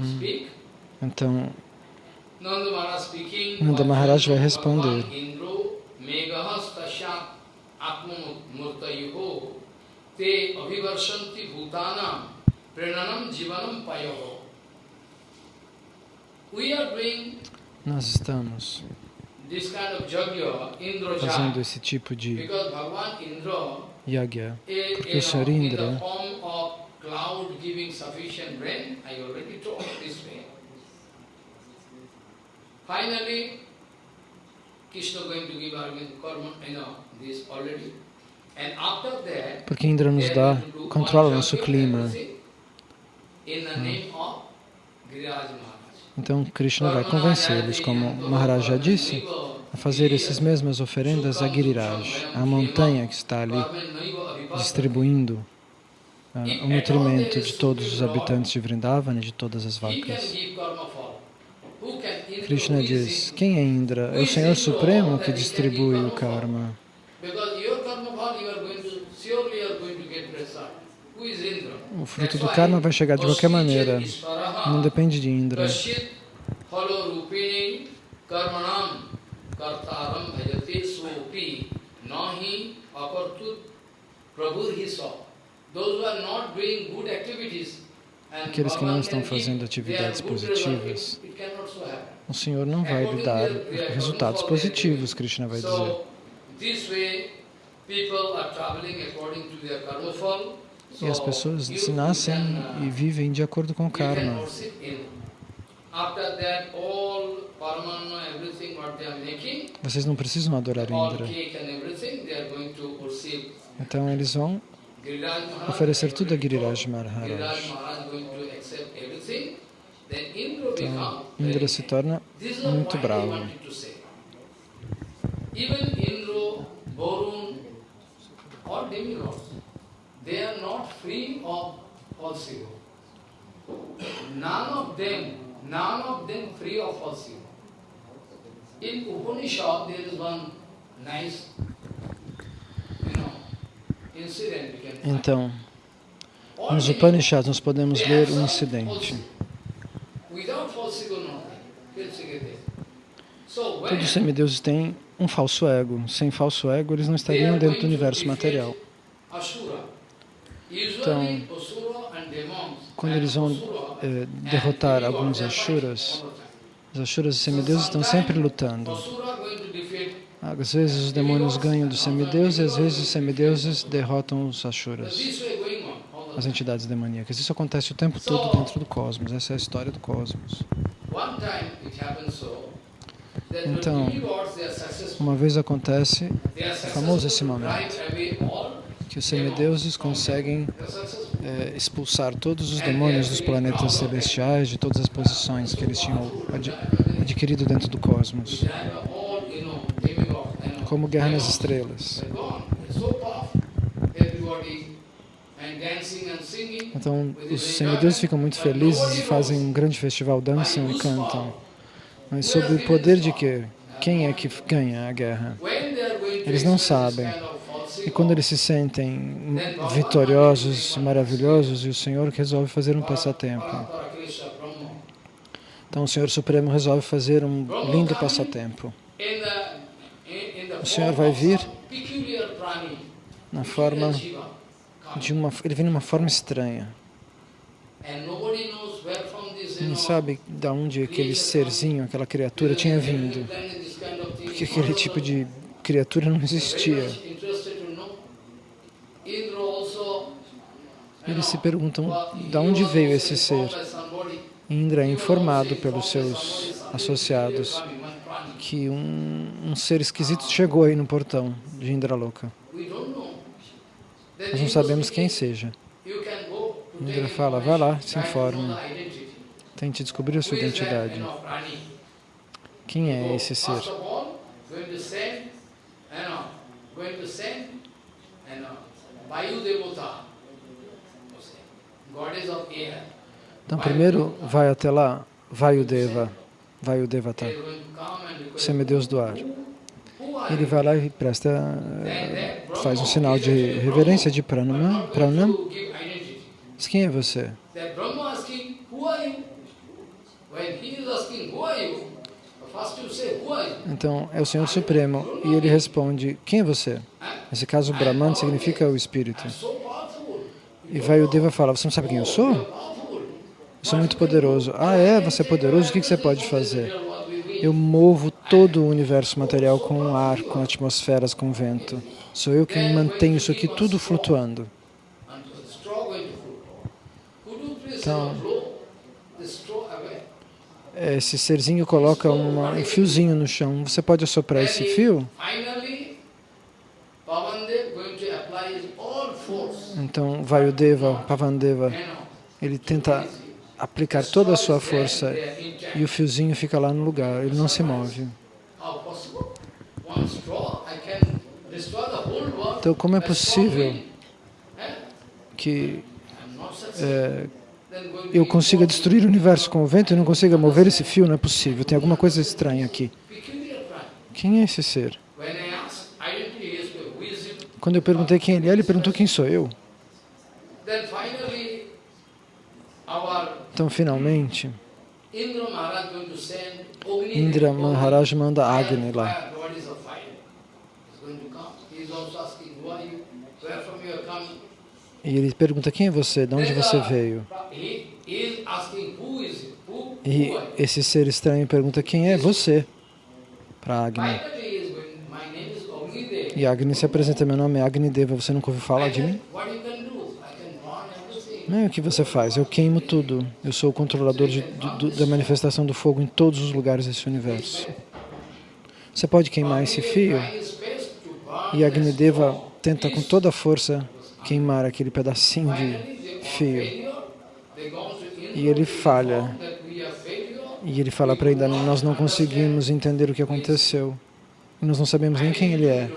Hum. Então, Nanda Maharaj vai responder. te abhivarshanti bhutanam jivanam payoho. Nós estamos fazendo esse tipo de yagya, porque o Senhor Indra Finally, Krishna going to give karma, you know, this already. And after that, porque Indra nos dá, controla nosso clima. Hum. Então Krishna vai convencê-los, como Maharaj já disse, a fazer essas mesmas oferendas a Giriraj, a montanha que está ali distribuindo o nutrimento de todos os habitantes de Vrindavan e de todas as vacas. Krishna diz, quem é Indra? É o Senhor Supremo que distribui o karma. O fruto do karma vai chegar de qualquer maneira, não depende de Indra. Aqueles que não estão fazendo atividades positivas, o Senhor não vai lhe dar resultados positivos, Krishna vai dizer. E as pessoas se nascem e vivem de acordo com o karma. Vocês não precisam adorar Indra. Então eles vão oferecer tudo a Giriraj Maharaj. Então Indra se torna muito bravo. or demigods, they are not free of false ego. None of them, none of them free of false ego. In Upanishad, there is one nice, you know, incident we can Então, nos Upanishads nós podemos ler um incidente. Todos os semideuses têm um falso ego. Sem falso ego, eles não estariam dentro do universo material. Então, quando eles vão eh, derrotar alguns Ashuras, os Ashuras e semideuses estão sempre lutando. Às vezes os demônios ganham dos semideuses e às vezes os semideuses derrotam os Ashuras, as entidades demoníacas. Isso acontece o tempo todo dentro do cosmos. Essa é a história do cosmos. Então, uma vez acontece, é famoso esse momento, que os semideuses conseguem é, expulsar todos os demônios dos planetas celestiais, de todas as posições que eles tinham ad adquirido dentro do cosmos, como Guerra nas Estrelas. Então, os semideuses ficam muito felizes e fazem um grande festival, dançam e cantam. Mas sob o poder de quê? Quem é que ganha a guerra? Eles não sabem. E quando eles se sentem vitoriosos, maravilhosos, e o Senhor resolve fazer um passatempo. Então o Senhor Supremo resolve fazer um lindo passatempo. O Senhor vai vir na forma de uma... Ele vem numa forma estranha. Não sabe de onde aquele serzinho, aquela criatura tinha vindo. Porque aquele tipo de criatura não existia. Eles se perguntam de onde veio esse ser. Indra é informado pelos seus associados que um, um ser esquisito chegou aí no portão de Indraloka. Nós não sabemos quem seja. Indra fala, vá lá, se informe. Tente descobrir a sua identidade. Quem é esse ser? Então, primeiro vai até lá, Vayudeva, Vayudevata, o semideus do ar. Ele vai lá e presta, eh, faz um sinal de reverência de pranam. pranam. Diz, quem é você? Então, é o Senhor Supremo e ele responde, quem é você? Nesse caso, Brahman significa o Espírito. E vai o Deva fala, você não sabe quem eu sou? Sou muito poderoso. Ah, é? Você é poderoso? O que você pode fazer? Eu movo todo o universo material com ar, com atmosferas, com vento. Sou eu quem mantenho isso aqui tudo flutuando. Então, esse serzinho coloca uma, um fiozinho no chão. Você pode assoprar esse fio? Então, Vayudeva, Pavandeva, ele tenta aplicar toda a sua força e o fiozinho fica lá no lugar, ele não se move. Então, como é possível que é, eu consiga destruir o universo com o vento e não consiga mover esse fio, não é possível. Tem alguma coisa estranha aqui. Quem é esse ser? Quando eu perguntei quem ele é, ele perguntou quem sou eu. Então, finalmente, Indra Maharaj manda Agni lá. E ele pergunta, quem é você? De onde você veio? E esse ser estranho pergunta, quem é você? Para Agni. E Agni se apresenta, meu nome é Agni Deva, você nunca ouviu falar de mim? Não, o que você faz? Eu queimo tudo. Eu sou o controlador de, da manifestação do fogo em todos os lugares desse universo. Você pode queimar esse fio? E Agnideva tenta com toda a força queimar aquele pedacinho de fio. E ele falha. E ele fala para Indra, nós não conseguimos entender o que aconteceu. Nós não sabemos nem quem ele é.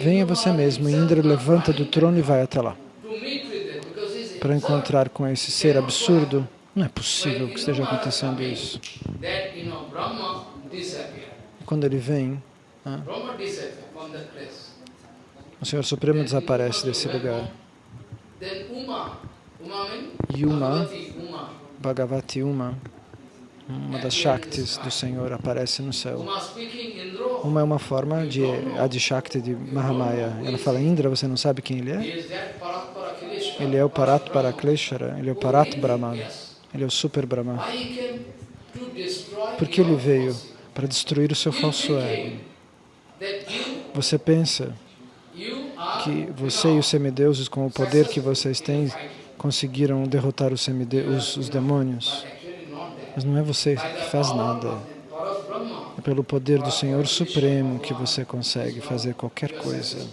Venha você mesmo. E Indra levanta do trono e vai até lá. Para encontrar com esse ser absurdo. Não é possível que esteja acontecendo isso. Quando ele vem, ah, o Senhor Supremo desaparece desse lugar. Yuma, Bhagavati Uma, uma das Shaktis do Senhor, aparece no céu. Uma é uma forma de Adi-Shakti de Mahamaya. Ela fala, Indra, você não sabe quem ele é? Ele é o Parat Parakleshara, ele é o Parat Brahman, ele é o Super Brahman. Por que ele veio? Para destruir o seu falso ego. Você pensa que você e os semideuses, com o poder que vocês têm, conseguiram derrotar os, os, os demônios? Mas não é você que faz nada. É pelo poder do Senhor Supremo que você consegue fazer qualquer coisa.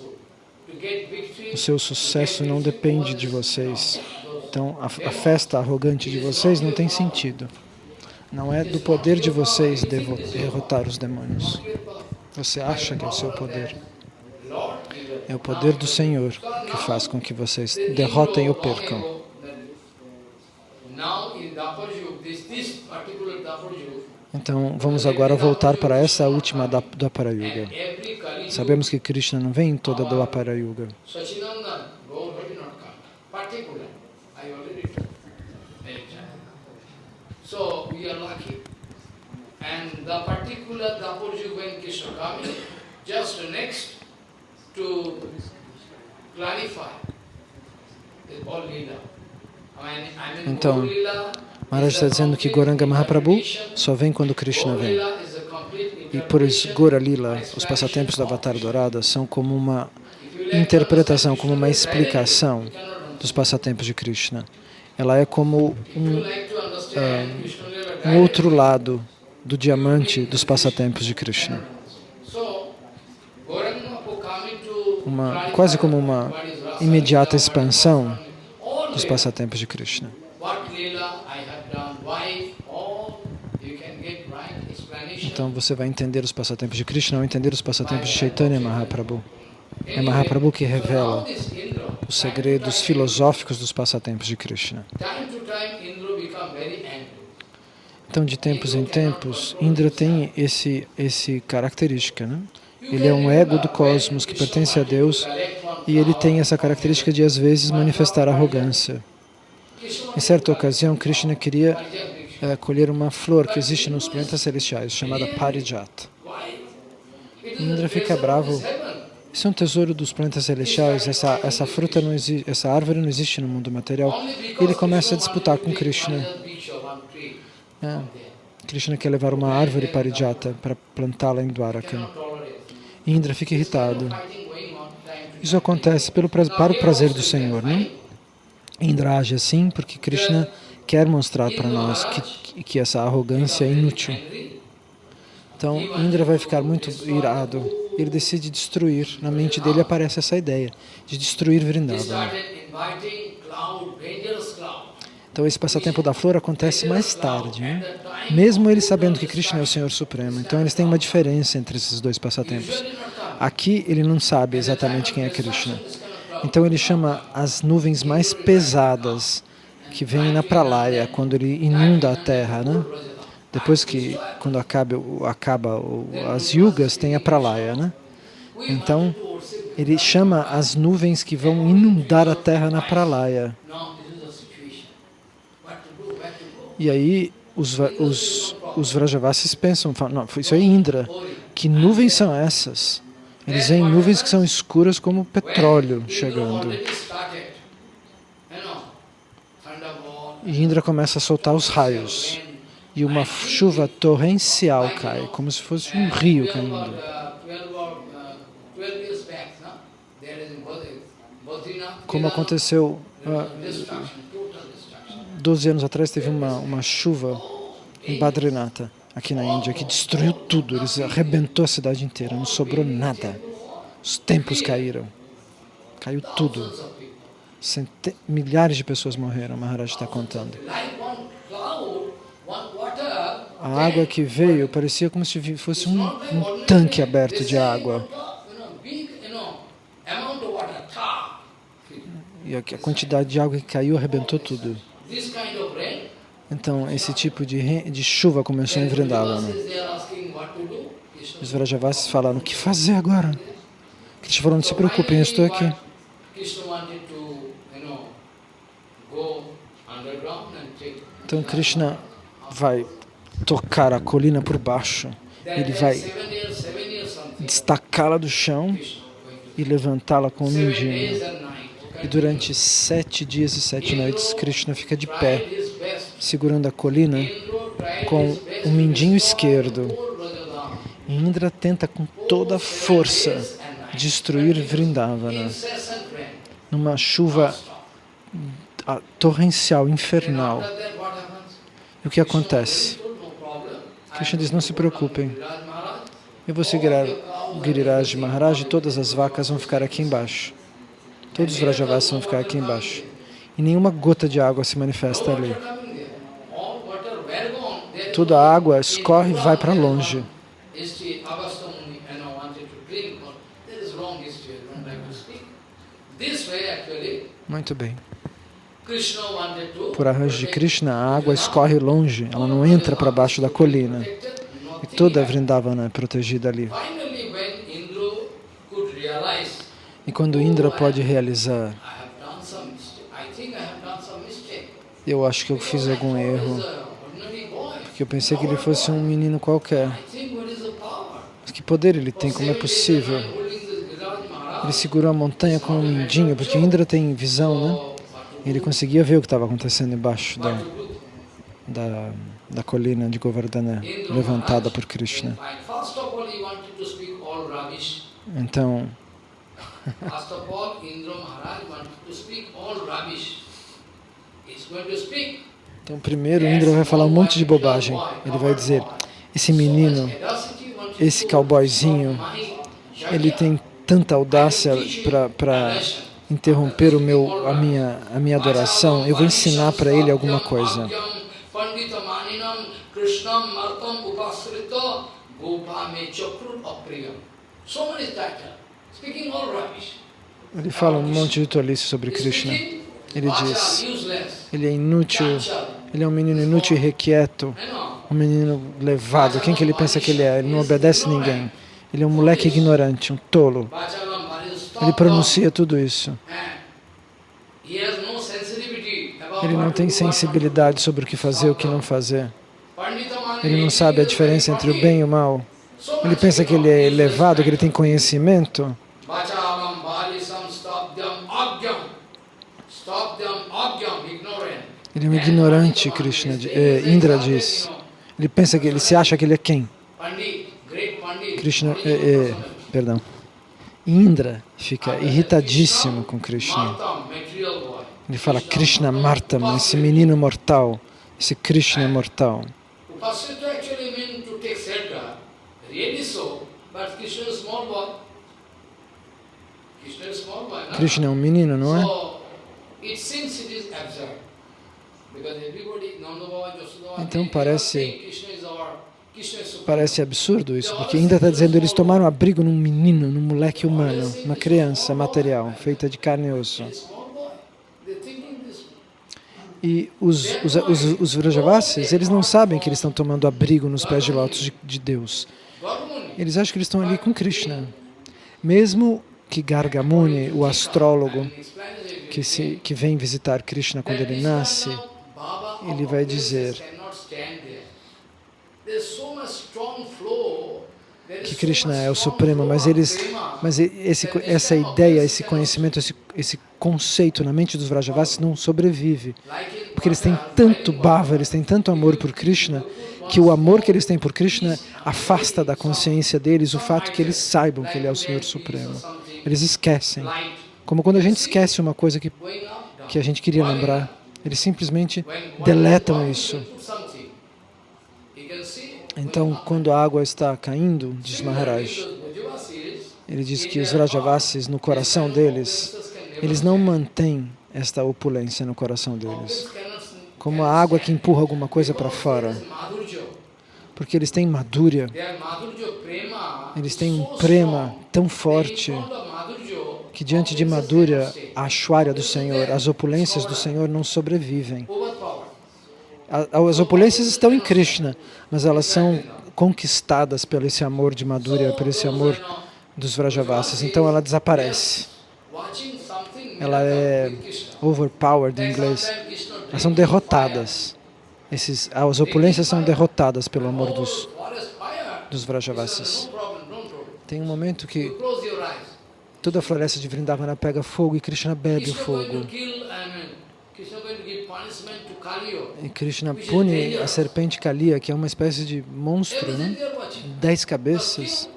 O seu sucesso não depende de vocês. Então, a, a festa arrogante de vocês não tem sentido. Não é do poder de vocês derrotar os demônios. Você acha que é o seu poder. É o poder do Senhor que faz com que vocês derrotem ou percam. Então, vamos agora voltar para essa última do Aparayuga. Sabemos que Krishna não vem em toda. So, we are lucky. And the particular when Krishna coming, just next to clarify the Ball Lila. Então, Maharaj está dizendo que Goranga Mahaprabhu só vem quando Krishna vem. E por isso, Gora Lila, os passatempos do Avatar Dourada, são como uma interpretação, como uma explicação dos passatempos de Krishna. Ela é como um, uh, um outro lado do diamante dos passatempos de Krishna. Uma, quase como uma imediata expansão dos passatempos de Krishna. Então você vai entender os passatempos de Krishna ou entender os passatempos de Chaitanya Mahaprabhu. É Mahaprabhu que revela os segredos filosóficos dos passatempos de Krishna. Então, de tempos em tempos, Indra tem esse, esse característica. Né? Ele é um ego do cosmos que pertence a Deus e ele tem essa característica de, às vezes, manifestar arrogância. Em certa ocasião, Krishna queria é, colher uma flor que existe nos planetas celestiais, chamada Parijat. Indra fica bravo. Isso é um tesouro dos planetas celestiais, essa, essa fruta, não existe, essa árvore não existe no mundo material. E ele começa a disputar com Krishna. É. Krishna quer levar uma árvore parijata para plantá-la em Dwaraka. Indra fica irritado. Isso acontece pelo, para o prazer do Senhor, né? Indra age assim porque Krishna quer mostrar para nós que, que essa arrogância é inútil. Então, Indra vai ficar muito irado. Ele decide destruir. Na mente dele aparece essa ideia de destruir Vrindavan. Então, esse passatempo da flor acontece mais tarde, né? mesmo ele sabendo que Krishna é o Senhor Supremo. Então, eles têm uma diferença entre esses dois passatempos. Aqui, ele não sabe exatamente quem é Krishna. Então, ele chama as nuvens mais pesadas que vem na pralaya, quando ele inunda a terra, né? Depois que, quando acaba, acaba as yugas, tem a pralaya, né? Então, ele chama as nuvens que vão inundar a terra na pralaya. E aí, os, os, os Vrajavasis pensam, falam, não, isso é Indra. Que nuvens são essas? Eles veem nuvens que são escuras como petróleo chegando. E Indra começa a soltar os raios. E uma chuva torrencial cai, como se fosse um rio caindo. Como aconteceu uh, 12 anos atrás, teve uma, uma chuva em Badrinata, aqui na Índia, que destruiu tudo. Eles arrebentou a cidade inteira, não sobrou nada. Os templos caíram. Caiu tudo. Cente milhares de pessoas morreram, Maharaj está contando. A água que veio parecia como se fosse um, um tanque aberto de água. E a quantidade de água que caiu arrebentou tudo. Então, esse tipo de, de chuva começou em Vrindavana. Os Vrajavasis falaram, o que fazer agora? Krishna falou, não se preocupem, eu estou aqui. Então Krishna vai tocar a colina por baixo, ele vai destacá-la do chão e levantá-la com um mindinho. E durante sete dias e sete noites, Krishna fica de pé, segurando a colina com o mindinho esquerdo. E Indra tenta com toda a força destruir Vrindavana numa chuva torrencial, infernal. E o que acontece? Krishna diz, não se preocupem. Eu vou seguir Giriraj Maharaj e todas as vacas vão ficar aqui embaixo. Todos os Vrajavas vão ficar aqui embaixo. E nenhuma gota de água se manifesta ali. Toda a água escorre e vai para longe. Muito bem. Por arranjo de Krishna, a água escorre longe, ela não entra para baixo da colina. E toda a Vrindavana é protegida ali. E quando Indra pode realizar, eu acho que eu fiz algum erro, porque eu pensei que ele fosse um menino qualquer. Mas que poder ele tem, como é possível? Ele segurou a montanha com um mindinho, porque Indra tem visão, né? Ele conseguia ver o que estava acontecendo embaixo da, da, da colina de Govardhana, levantada por Krishna. Então, então primeiro Indra vai falar um monte de bobagem. Ele vai dizer, esse menino, esse cowboyzinho, ele tem tanta audácia para interromper o meu, a, minha, a minha adoração, eu vou ensinar para ele alguma coisa. Ele fala um monte de tolice sobre Krishna. Ele diz, ele é inútil, ele é um menino inútil e requieto, um menino levado. Quem que ele pensa que ele é? Ele não obedece ninguém. Ele é um moleque ignorante, um tolo. Ele pronuncia tudo isso. Ele não tem sensibilidade sobre o que fazer e o que não fazer. Ele não sabe a diferença entre o bem e o mal. Ele pensa que ele é elevado, que ele tem conhecimento. Ele é um ignorante, Krishna, eh, Indra diz. Ele pensa que ele se acha que ele é quem? Krishna, eh, eh, perdão. Indra fica irritadíssimo com Krishna. Ele fala, Krishna Martam, esse menino mortal, esse Krishna mortal. Krishna é um menino, não é? Então parece Parece absurdo isso, porque ainda está dizendo eles tomaram abrigo num menino, num moleque humano, uma criança material, feita de carne e osso. E os, os, os, os Vrajavasis, eles não sabem que eles estão tomando abrigo nos pés de lótus de, de Deus. Eles acham que eles estão ali com Krishna. Mesmo que Gargamuni, o astrólogo, que, se, que vem visitar Krishna quando ele nasce, ele vai dizer que Krishna é o Supremo, mas eles, mas esse, essa ideia, esse conhecimento, esse, esse conceito na mente dos Vrajavasis não sobrevive, porque eles têm tanto bhava, eles têm tanto amor por Krishna, que o amor que eles têm por Krishna afasta da consciência deles o fato que eles saibam que Ele é o Senhor Supremo. Eles esquecem. Como quando a gente esquece uma coisa que, que a gente queria lembrar, eles simplesmente deletam isso. Então, quando a água está caindo, diz Maharaj, ele diz que os Rajavasis, no coração deles, eles não mantêm esta opulência no coração deles. Como a água que empurra alguma coisa para fora. Porque eles têm madhurya. Eles têm um prema tão forte que diante de madhurya, a ashwarya do Senhor, as opulências do Senhor não sobrevivem. As opulências estão em Krishna, mas elas são conquistadas pelo esse amor de Madhurya, por esse amor dos Vrajavasis. Então ela desaparece. Ela é overpowered em inglês. Elas são derrotadas. Esses, as opulências são derrotadas pelo amor dos, dos Vrajavasis. Tem um momento que toda a floresta de Vrindavana pega fogo e Krishna bebe o fogo. E Krishna pune a serpente Kaliya, que é uma espécie de monstro, né? dez cabeças,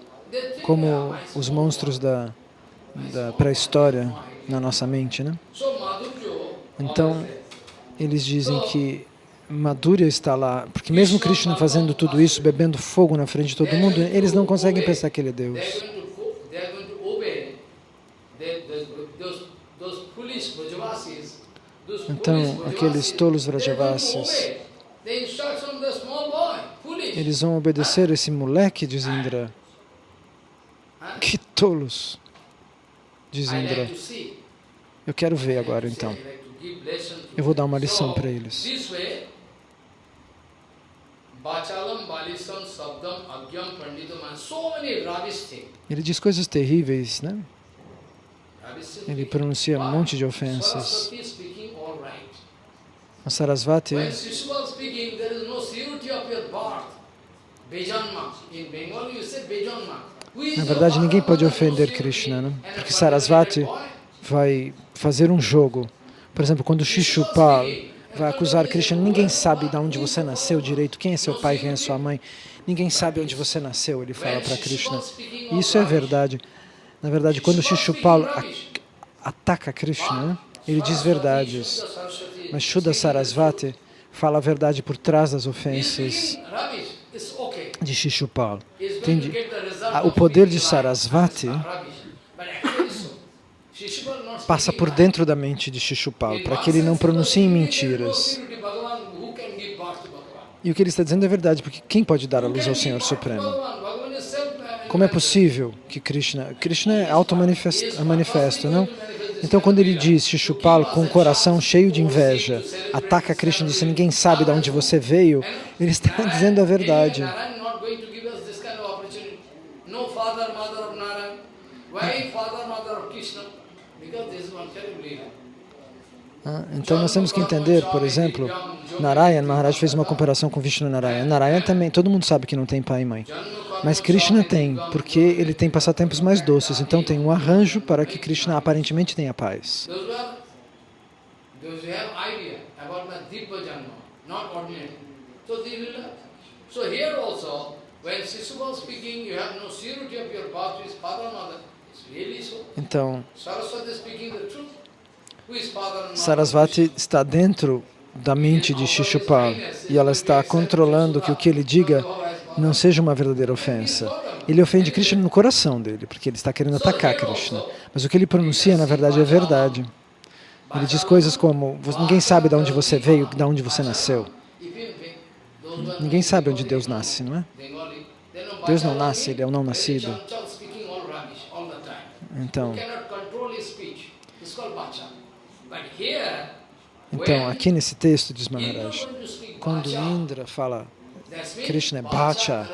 como os monstros da, da pré-história na nossa mente. Né? Então, eles dizem que Madhurya está lá, porque mesmo Krishna fazendo tudo isso, bebendo fogo na frente de todo mundo, eles não conseguem pensar que ele é Deus. Então, aqueles tolos Vrajavasis, eles vão obedecer esse moleque, diz Indra. Que tolos, diz Indra. Eu quero ver agora, então. Eu vou dar uma lição para eles. Ele diz coisas terríveis, né? Ele pronuncia um monte de ofensas. A Sarasvati, na verdade, ninguém pode ofender Krishna, né? porque Sarasvati vai fazer um jogo. Por exemplo, quando Shishupal vai acusar Krishna, ninguém sabe de onde você nasceu direito, quem é seu pai, quem é sua mãe, ninguém sabe onde você nasceu, ele fala para Krishna. Isso é verdade. Na verdade, quando Shishupal ataca Krishna, né? ele diz verdades. Mas Shuddha Sarasvati fala a verdade por trás das ofensas de Shishupal. Entende? O poder de Sarasvati passa por dentro da mente de Shishupal, para que ele não pronuncie mentiras. E o que ele está dizendo é verdade, porque quem pode dar a luz ao Senhor Supremo? Como é possível que Krishna... Krishna é auto-manifesto, não? Então, quando ele diz Shishupal com o coração cheio de inveja, ataca Krishna e diz, ninguém sabe de onde você veio, ele está [laughs] dizendo a verdade. Ah, então nós temos que entender, por exemplo, Narayan, Maharaj fez uma comparação com Vishnu Narayan. Narayan também, todo mundo sabe que não tem pai e mãe. Mas Krishna tem, porque ele tem passatempos mais doces. Então tem um arranjo para que Krishna aparentemente tenha paz. Então, Sarasvati está dentro da mente de Shishupal e ela está controlando que o que ele diga não seja uma verdadeira ofensa. Ele ofende Krishna no coração dele, porque ele está querendo atacar Krishna. Mas o que ele pronuncia, na verdade, é verdade. Ele diz coisas como, ninguém sabe de onde você veio, de onde você nasceu. Ninguém sabe onde Deus nasce, não é? Deus não nasce, Ele é o não nascido. Então, então, aqui nesse texto diz Maharaj, quando Indra fala Krishna é Bhacha,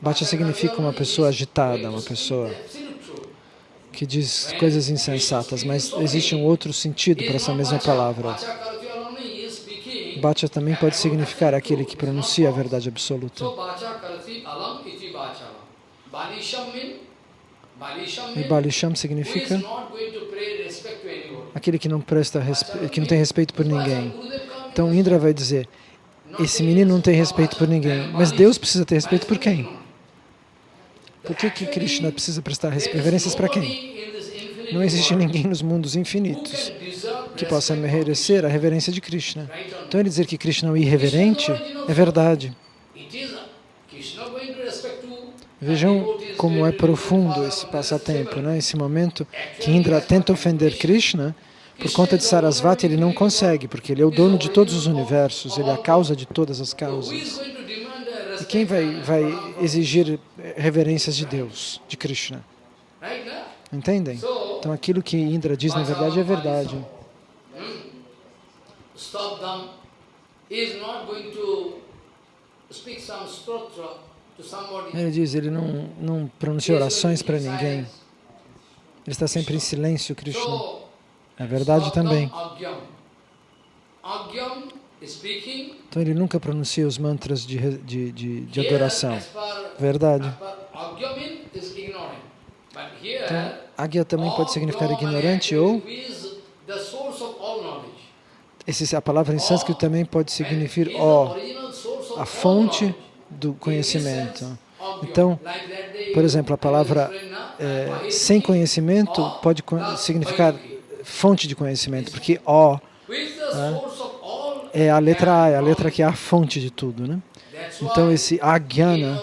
Bhacha significa uma pessoa agitada, uma pessoa que diz coisas insensatas, mas existe um outro sentido para essa mesma palavra. Bacha também pode significar aquele que pronuncia a verdade absoluta. E Balisham significa aquele que não presta que não tem respeito por ninguém. Então Indra vai dizer, esse menino não tem respeito por ninguém, mas Deus precisa ter respeito por quem? Por que, que Krishna precisa prestar reverências para quem? Não existe ninguém nos mundos infinitos que possa merecer a reverência de Krishna. Então ele dizer que Krishna é um irreverente é verdade. Vejam como é profundo esse passatempo, né? esse momento que Indra tenta ofender Krishna, por conta de Sarasvati ele não consegue, porque ele é o dono de todos os universos, ele é a causa de todas as causas. E quem vai, vai exigir reverências de Deus, de Krishna? Entendem? Então aquilo que Indra diz na verdade é verdade. Ele diz, ele não, não pronuncia orações para ninguém. Ele está sempre em silêncio, Krishna. É verdade também. Então ele nunca pronuncia os mantras de, de, de, de adoração. Verdade. Então, Agya também pode significar ignorante ou... Esse, a palavra em sânscrito também pode significar ó, a fonte do conhecimento. Então, por exemplo, a palavra é, sem conhecimento pode significar fonte de conhecimento, porque ó né, é a letra A, é a letra que é a fonte de tudo. Né? Então, esse agyana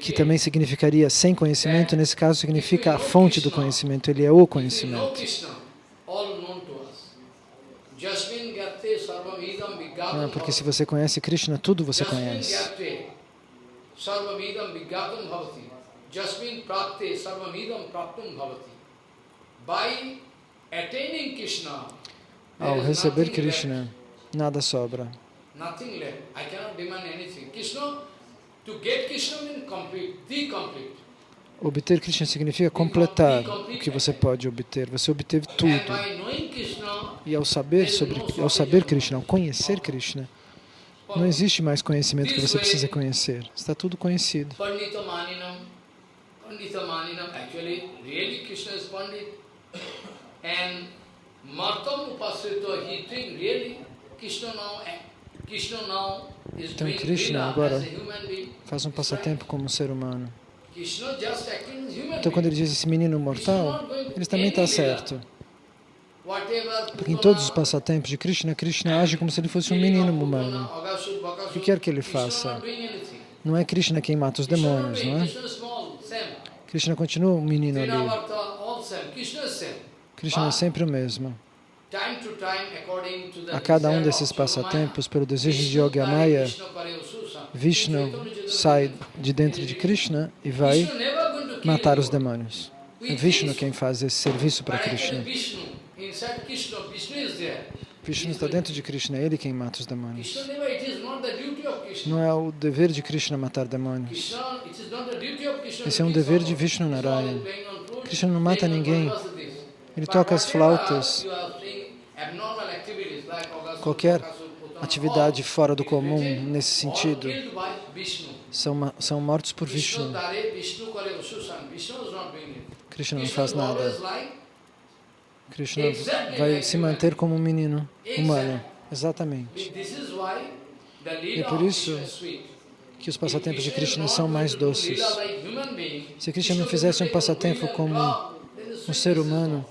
que também significaria sem conhecimento, nesse caso significa a fonte do conhecimento, ele é o conhecimento. Ah, porque se você conhece Krishna, tudo você conhece. Ao receber Krishna, nada sobra. Obter Krishna significa completar o que você pode obter. Você obteve tudo. E ao saber sobre, ao saber Krishna, ao conhecer Krishna, não existe mais conhecimento que você precisa conhecer. Está tudo conhecido. Então Krishna agora faz um passatempo como um ser humano. Então quando ele diz esse menino mortal, ele também está certo. Porque em todos os passatempos de Krishna, Krishna age como se ele fosse um menino humano. O que quer que ele faça? Não é Krishna quem mata os demônios, não é? Krishna continua um menino ali. Krishna é sempre o mesmo. A cada um desses passatempos, pelo desejo de Yogamaya, Vishnu sai de dentro de Krishna e vai matar os demônios. É Vishnu quem faz esse serviço para Krishna. Vishnu está dentro de Krishna, é ele quem mata os demônios. Não é o dever de Krishna matar demônios. Esse é um dever de Vishnu Narayana. Krishna não mata ninguém. Ele toca as flautas. Qualquer atividade fora do comum nesse sentido são, são mortos por Vishnu. Krishna não faz nada. Krishna vai se manter como um menino humano. Exatamente. E por isso que os passatempos de Krishna são mais doces. Se Krishna não fizesse um passatempo como um ser humano,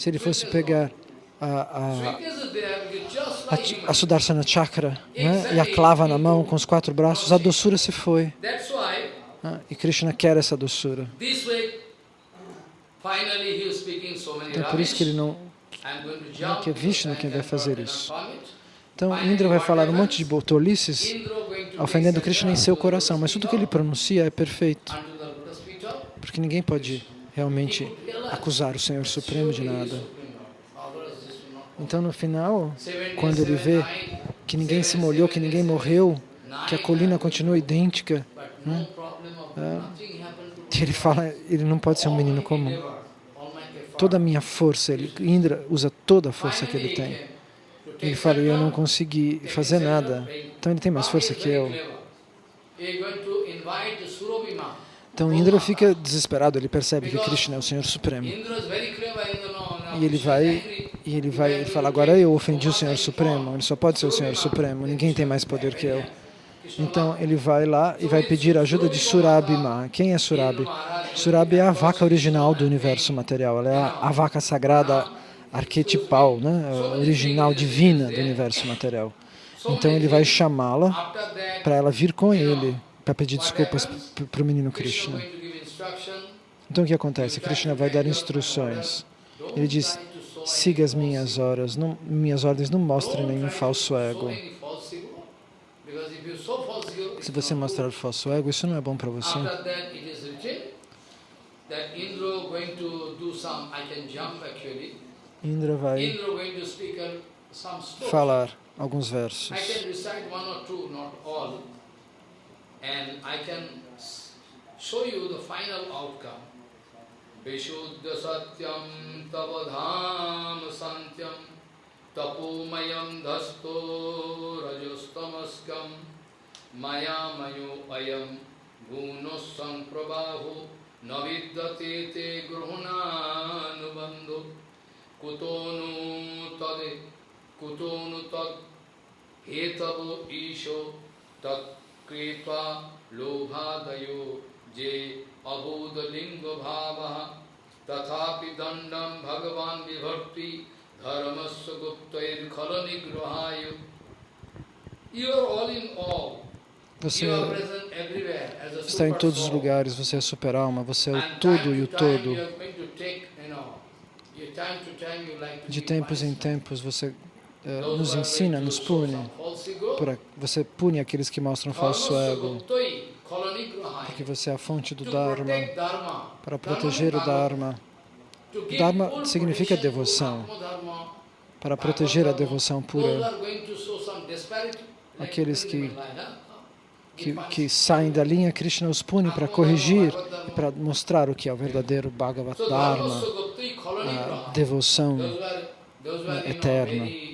se ele fosse pegar a, a, a, a Sudarsana Chakra né, e a clava na mão com os quatro braços, a doçura se foi. Ah, e Krishna quer essa doçura. Então, é por isso que ele não, não que é Vishnu quem vai fazer isso. Então, Indra vai falar um monte de tolices ofendendo Krishna em seu coração, mas tudo que ele pronuncia é perfeito. Porque ninguém pode realmente acusar o Senhor Supremo de nada. Então, no final, quando ele vê que ninguém se molhou, que ninguém morreu, que a colina continua idêntica, né? ele fala, ele não pode ser um menino comum. Toda a minha força, ele, Indra usa toda a força que ele tem Ele fala, eu não consegui fazer nada. Então ele tem mais força que eu. Então Indra fica desesperado, ele percebe que Krishna é o Senhor Supremo. E ele vai, e ele vai, ele fala, agora eu ofendi o Senhor Supremo, ele só pode ser o Senhor Supremo, ninguém tem mais poder que eu. Então ele vai lá e vai pedir a ajuda de Surabhima. Quem é Surabhi? Surabhi é a vaca original do universo material, ela é a, a vaca sagrada arquetipal, né? original, divina do universo material. Então ele vai chamá-la para ela vir com ele, para pedir desculpas para o menino Krishna. Então o que acontece? Krishna vai dar instruções. Ele diz, siga as minhas horas, não, minhas ordens, não mostre nenhum falso ego. Se você mostrar o falso ego, isso não é bom para você. Indra vai falar alguns versos. And I can show you the final outcome. Vishuddha satyam tavadham santyam tapomayam dhasto rajostamaskam mayamayo ayam gunosam prabhaho naviddate te gruhananubandho kutonu tade kutonu tad hetavo isho tat Kretva Lobhadayo Je Abodalinga Bhavaha Tathapi Dandam Bhagavan Vibharti Dharmasya Guptair Khalanigrahayo You are all in all. Você está em todos os lugares, você é super alma, você é o tudo e o todo. De tempos em tempos você nos ensina, nos pune. Você pune aqueles que mostram falso ego. Porque você é a fonte do Dharma. Para proteger o Dharma. Dharma significa devoção. Para proteger a devoção pura. Aqueles que, que, que saem da linha, Krishna os pune para corrigir e para mostrar o que é o verdadeiro Bhagavat Dharma, a devoção eterna.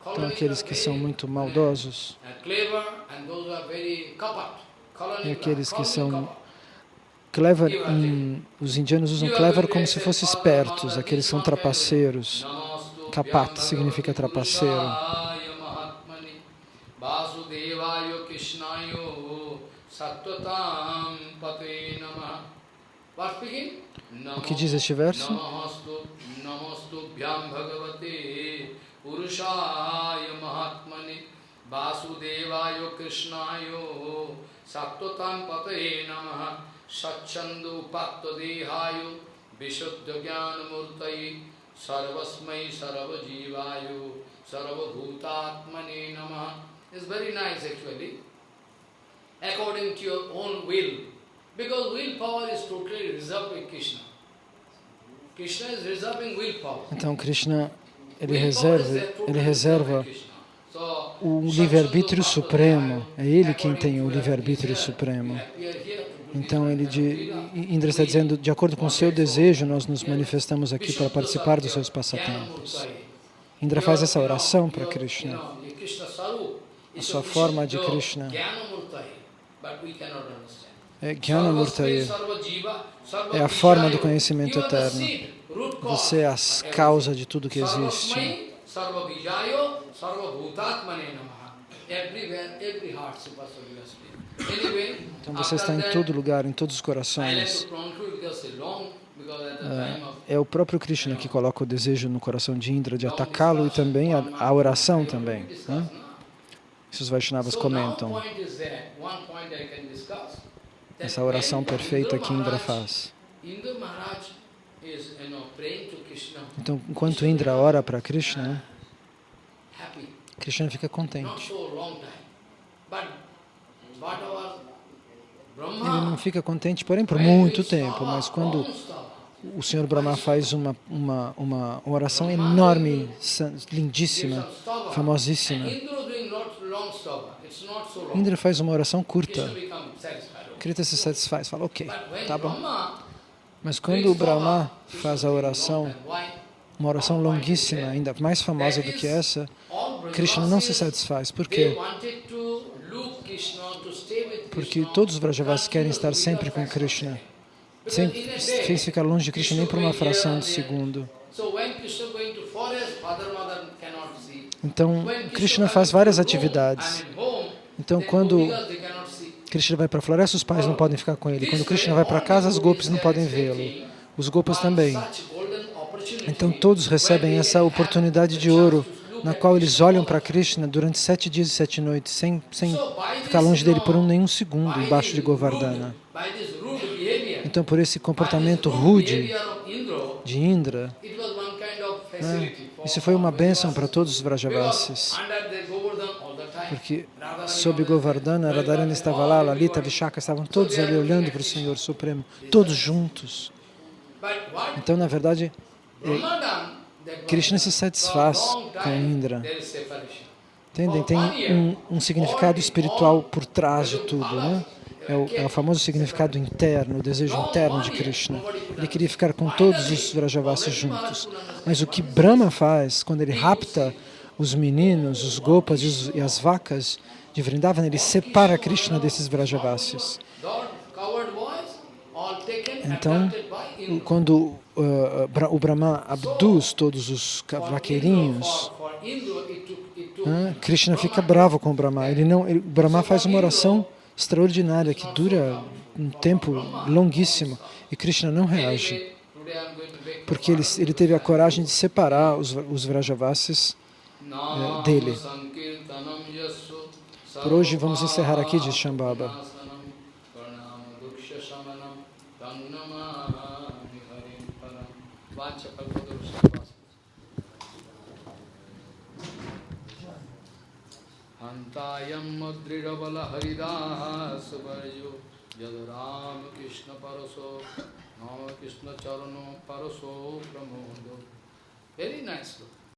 Então, aqueles que são muito maldosos. e aqueles que são clever, hum, os indianos usam clever como se fossem espertos, aqueles que são trapaceiros. Kapat significa trapaceiro. O que diz este verso? पुरुषाय महात्मने वासुदेवाय कृष्णाय सत्वता पतए नम। सछंदोपादेहाय विशुद्ध ज्ञान मूर्त सर्वस्म सर्वजीवाय सर्वभूतात्मने नम। Is very nice actually according to your own will because will power is totally reserve in Krishna Krishna is reserving will power Krishna ele reserva, ele reserva o livre-arbítrio supremo. É ele quem tem o livre-arbítrio supremo. Então, ele de, Indra está dizendo, de acordo com o seu desejo, nós nos manifestamos aqui para participar dos seus passatempos. Indra faz essa oração para Krishna. A sua forma de Krishna é Jnanamurtaye. É a forma do conhecimento eterno. Você é a causa de tudo que existe. Então você está em todo lugar, em todos os corações. É, é o próprio Krishna que coloca o desejo no coração de Indra de atacá-lo e também a, a oração também. Né? Isso os Vaishnavas comentam. Essa oração perfeita que Indra faz. Então, enquanto Indra ora para Krishna, Krishna fica contente. Ele não fica contente, porém, por muito tempo, mas quando o Senhor Brahma faz uma, uma, uma oração enorme, lindíssima, famosíssima, Indra faz uma oração curta. Krishna se satisfaz, fala, ok, tá bom. Mas quando o Brahma faz a oração uma oração longuíssima, ainda mais famosa do que essa, Krishna não se satisfaz. Por quê? Porque todos os Vrajavasis querem estar sempre com Krishna. Sem, sem ficar longe de Krishna nem por uma fração de segundo. Então, Krishna faz várias atividades. Então, quando Krishna vai para a floresta, os pais não podem ficar com ele. Quando Krishna vai para casa, as golpes não podem vê-lo. Os gopas também. Então, todos recebem essa oportunidade de ouro, na qual eles olham para Krishna durante sete dias e sete noites, sem, sem ficar longe dele por um, nenhum segundo, embaixo de Govardhana. Então, por esse comportamento rude de Indra, né, isso foi uma bênção para todos os Vrajavasis. Porque sob Govardhana, Radharani estava lá, Lalita, Vishaka, estavam todos ali olhando para o Senhor Supremo, todos juntos. Então, na verdade, é, Krishna se satisfaz com Indra. Entendem? Tem um, um significado espiritual por trás de tudo, né? É o, é o, famoso significado interno, o desejo interno de Krishna. Ele queria ficar com todos os Vrajavasis juntos. Mas o que Brahma faz, quando ele rapta os meninos, os gopas e, as vacas de Vrindavan, ele separa Krishna desses Vrajavasis. Então, quando uh, o Brahma abduz todos os vaqueirinhos, uh, Krishna fica bravo com o Brahma. Ele não, ele, o Brahma faz uma oração extraordinária que dura um tempo longuíssimo e Krishna não reage, porque ele, ele teve a coragem de separar os, os Vrajavasis uh, dele. Por hoje vamos encerrar aqui, diz Shambhava. हंतायम दृढ़बल हरिदास वर्जो जद राम कृष्ण परसो राम कृष्ण चरणों परसो प्रमोदो very nice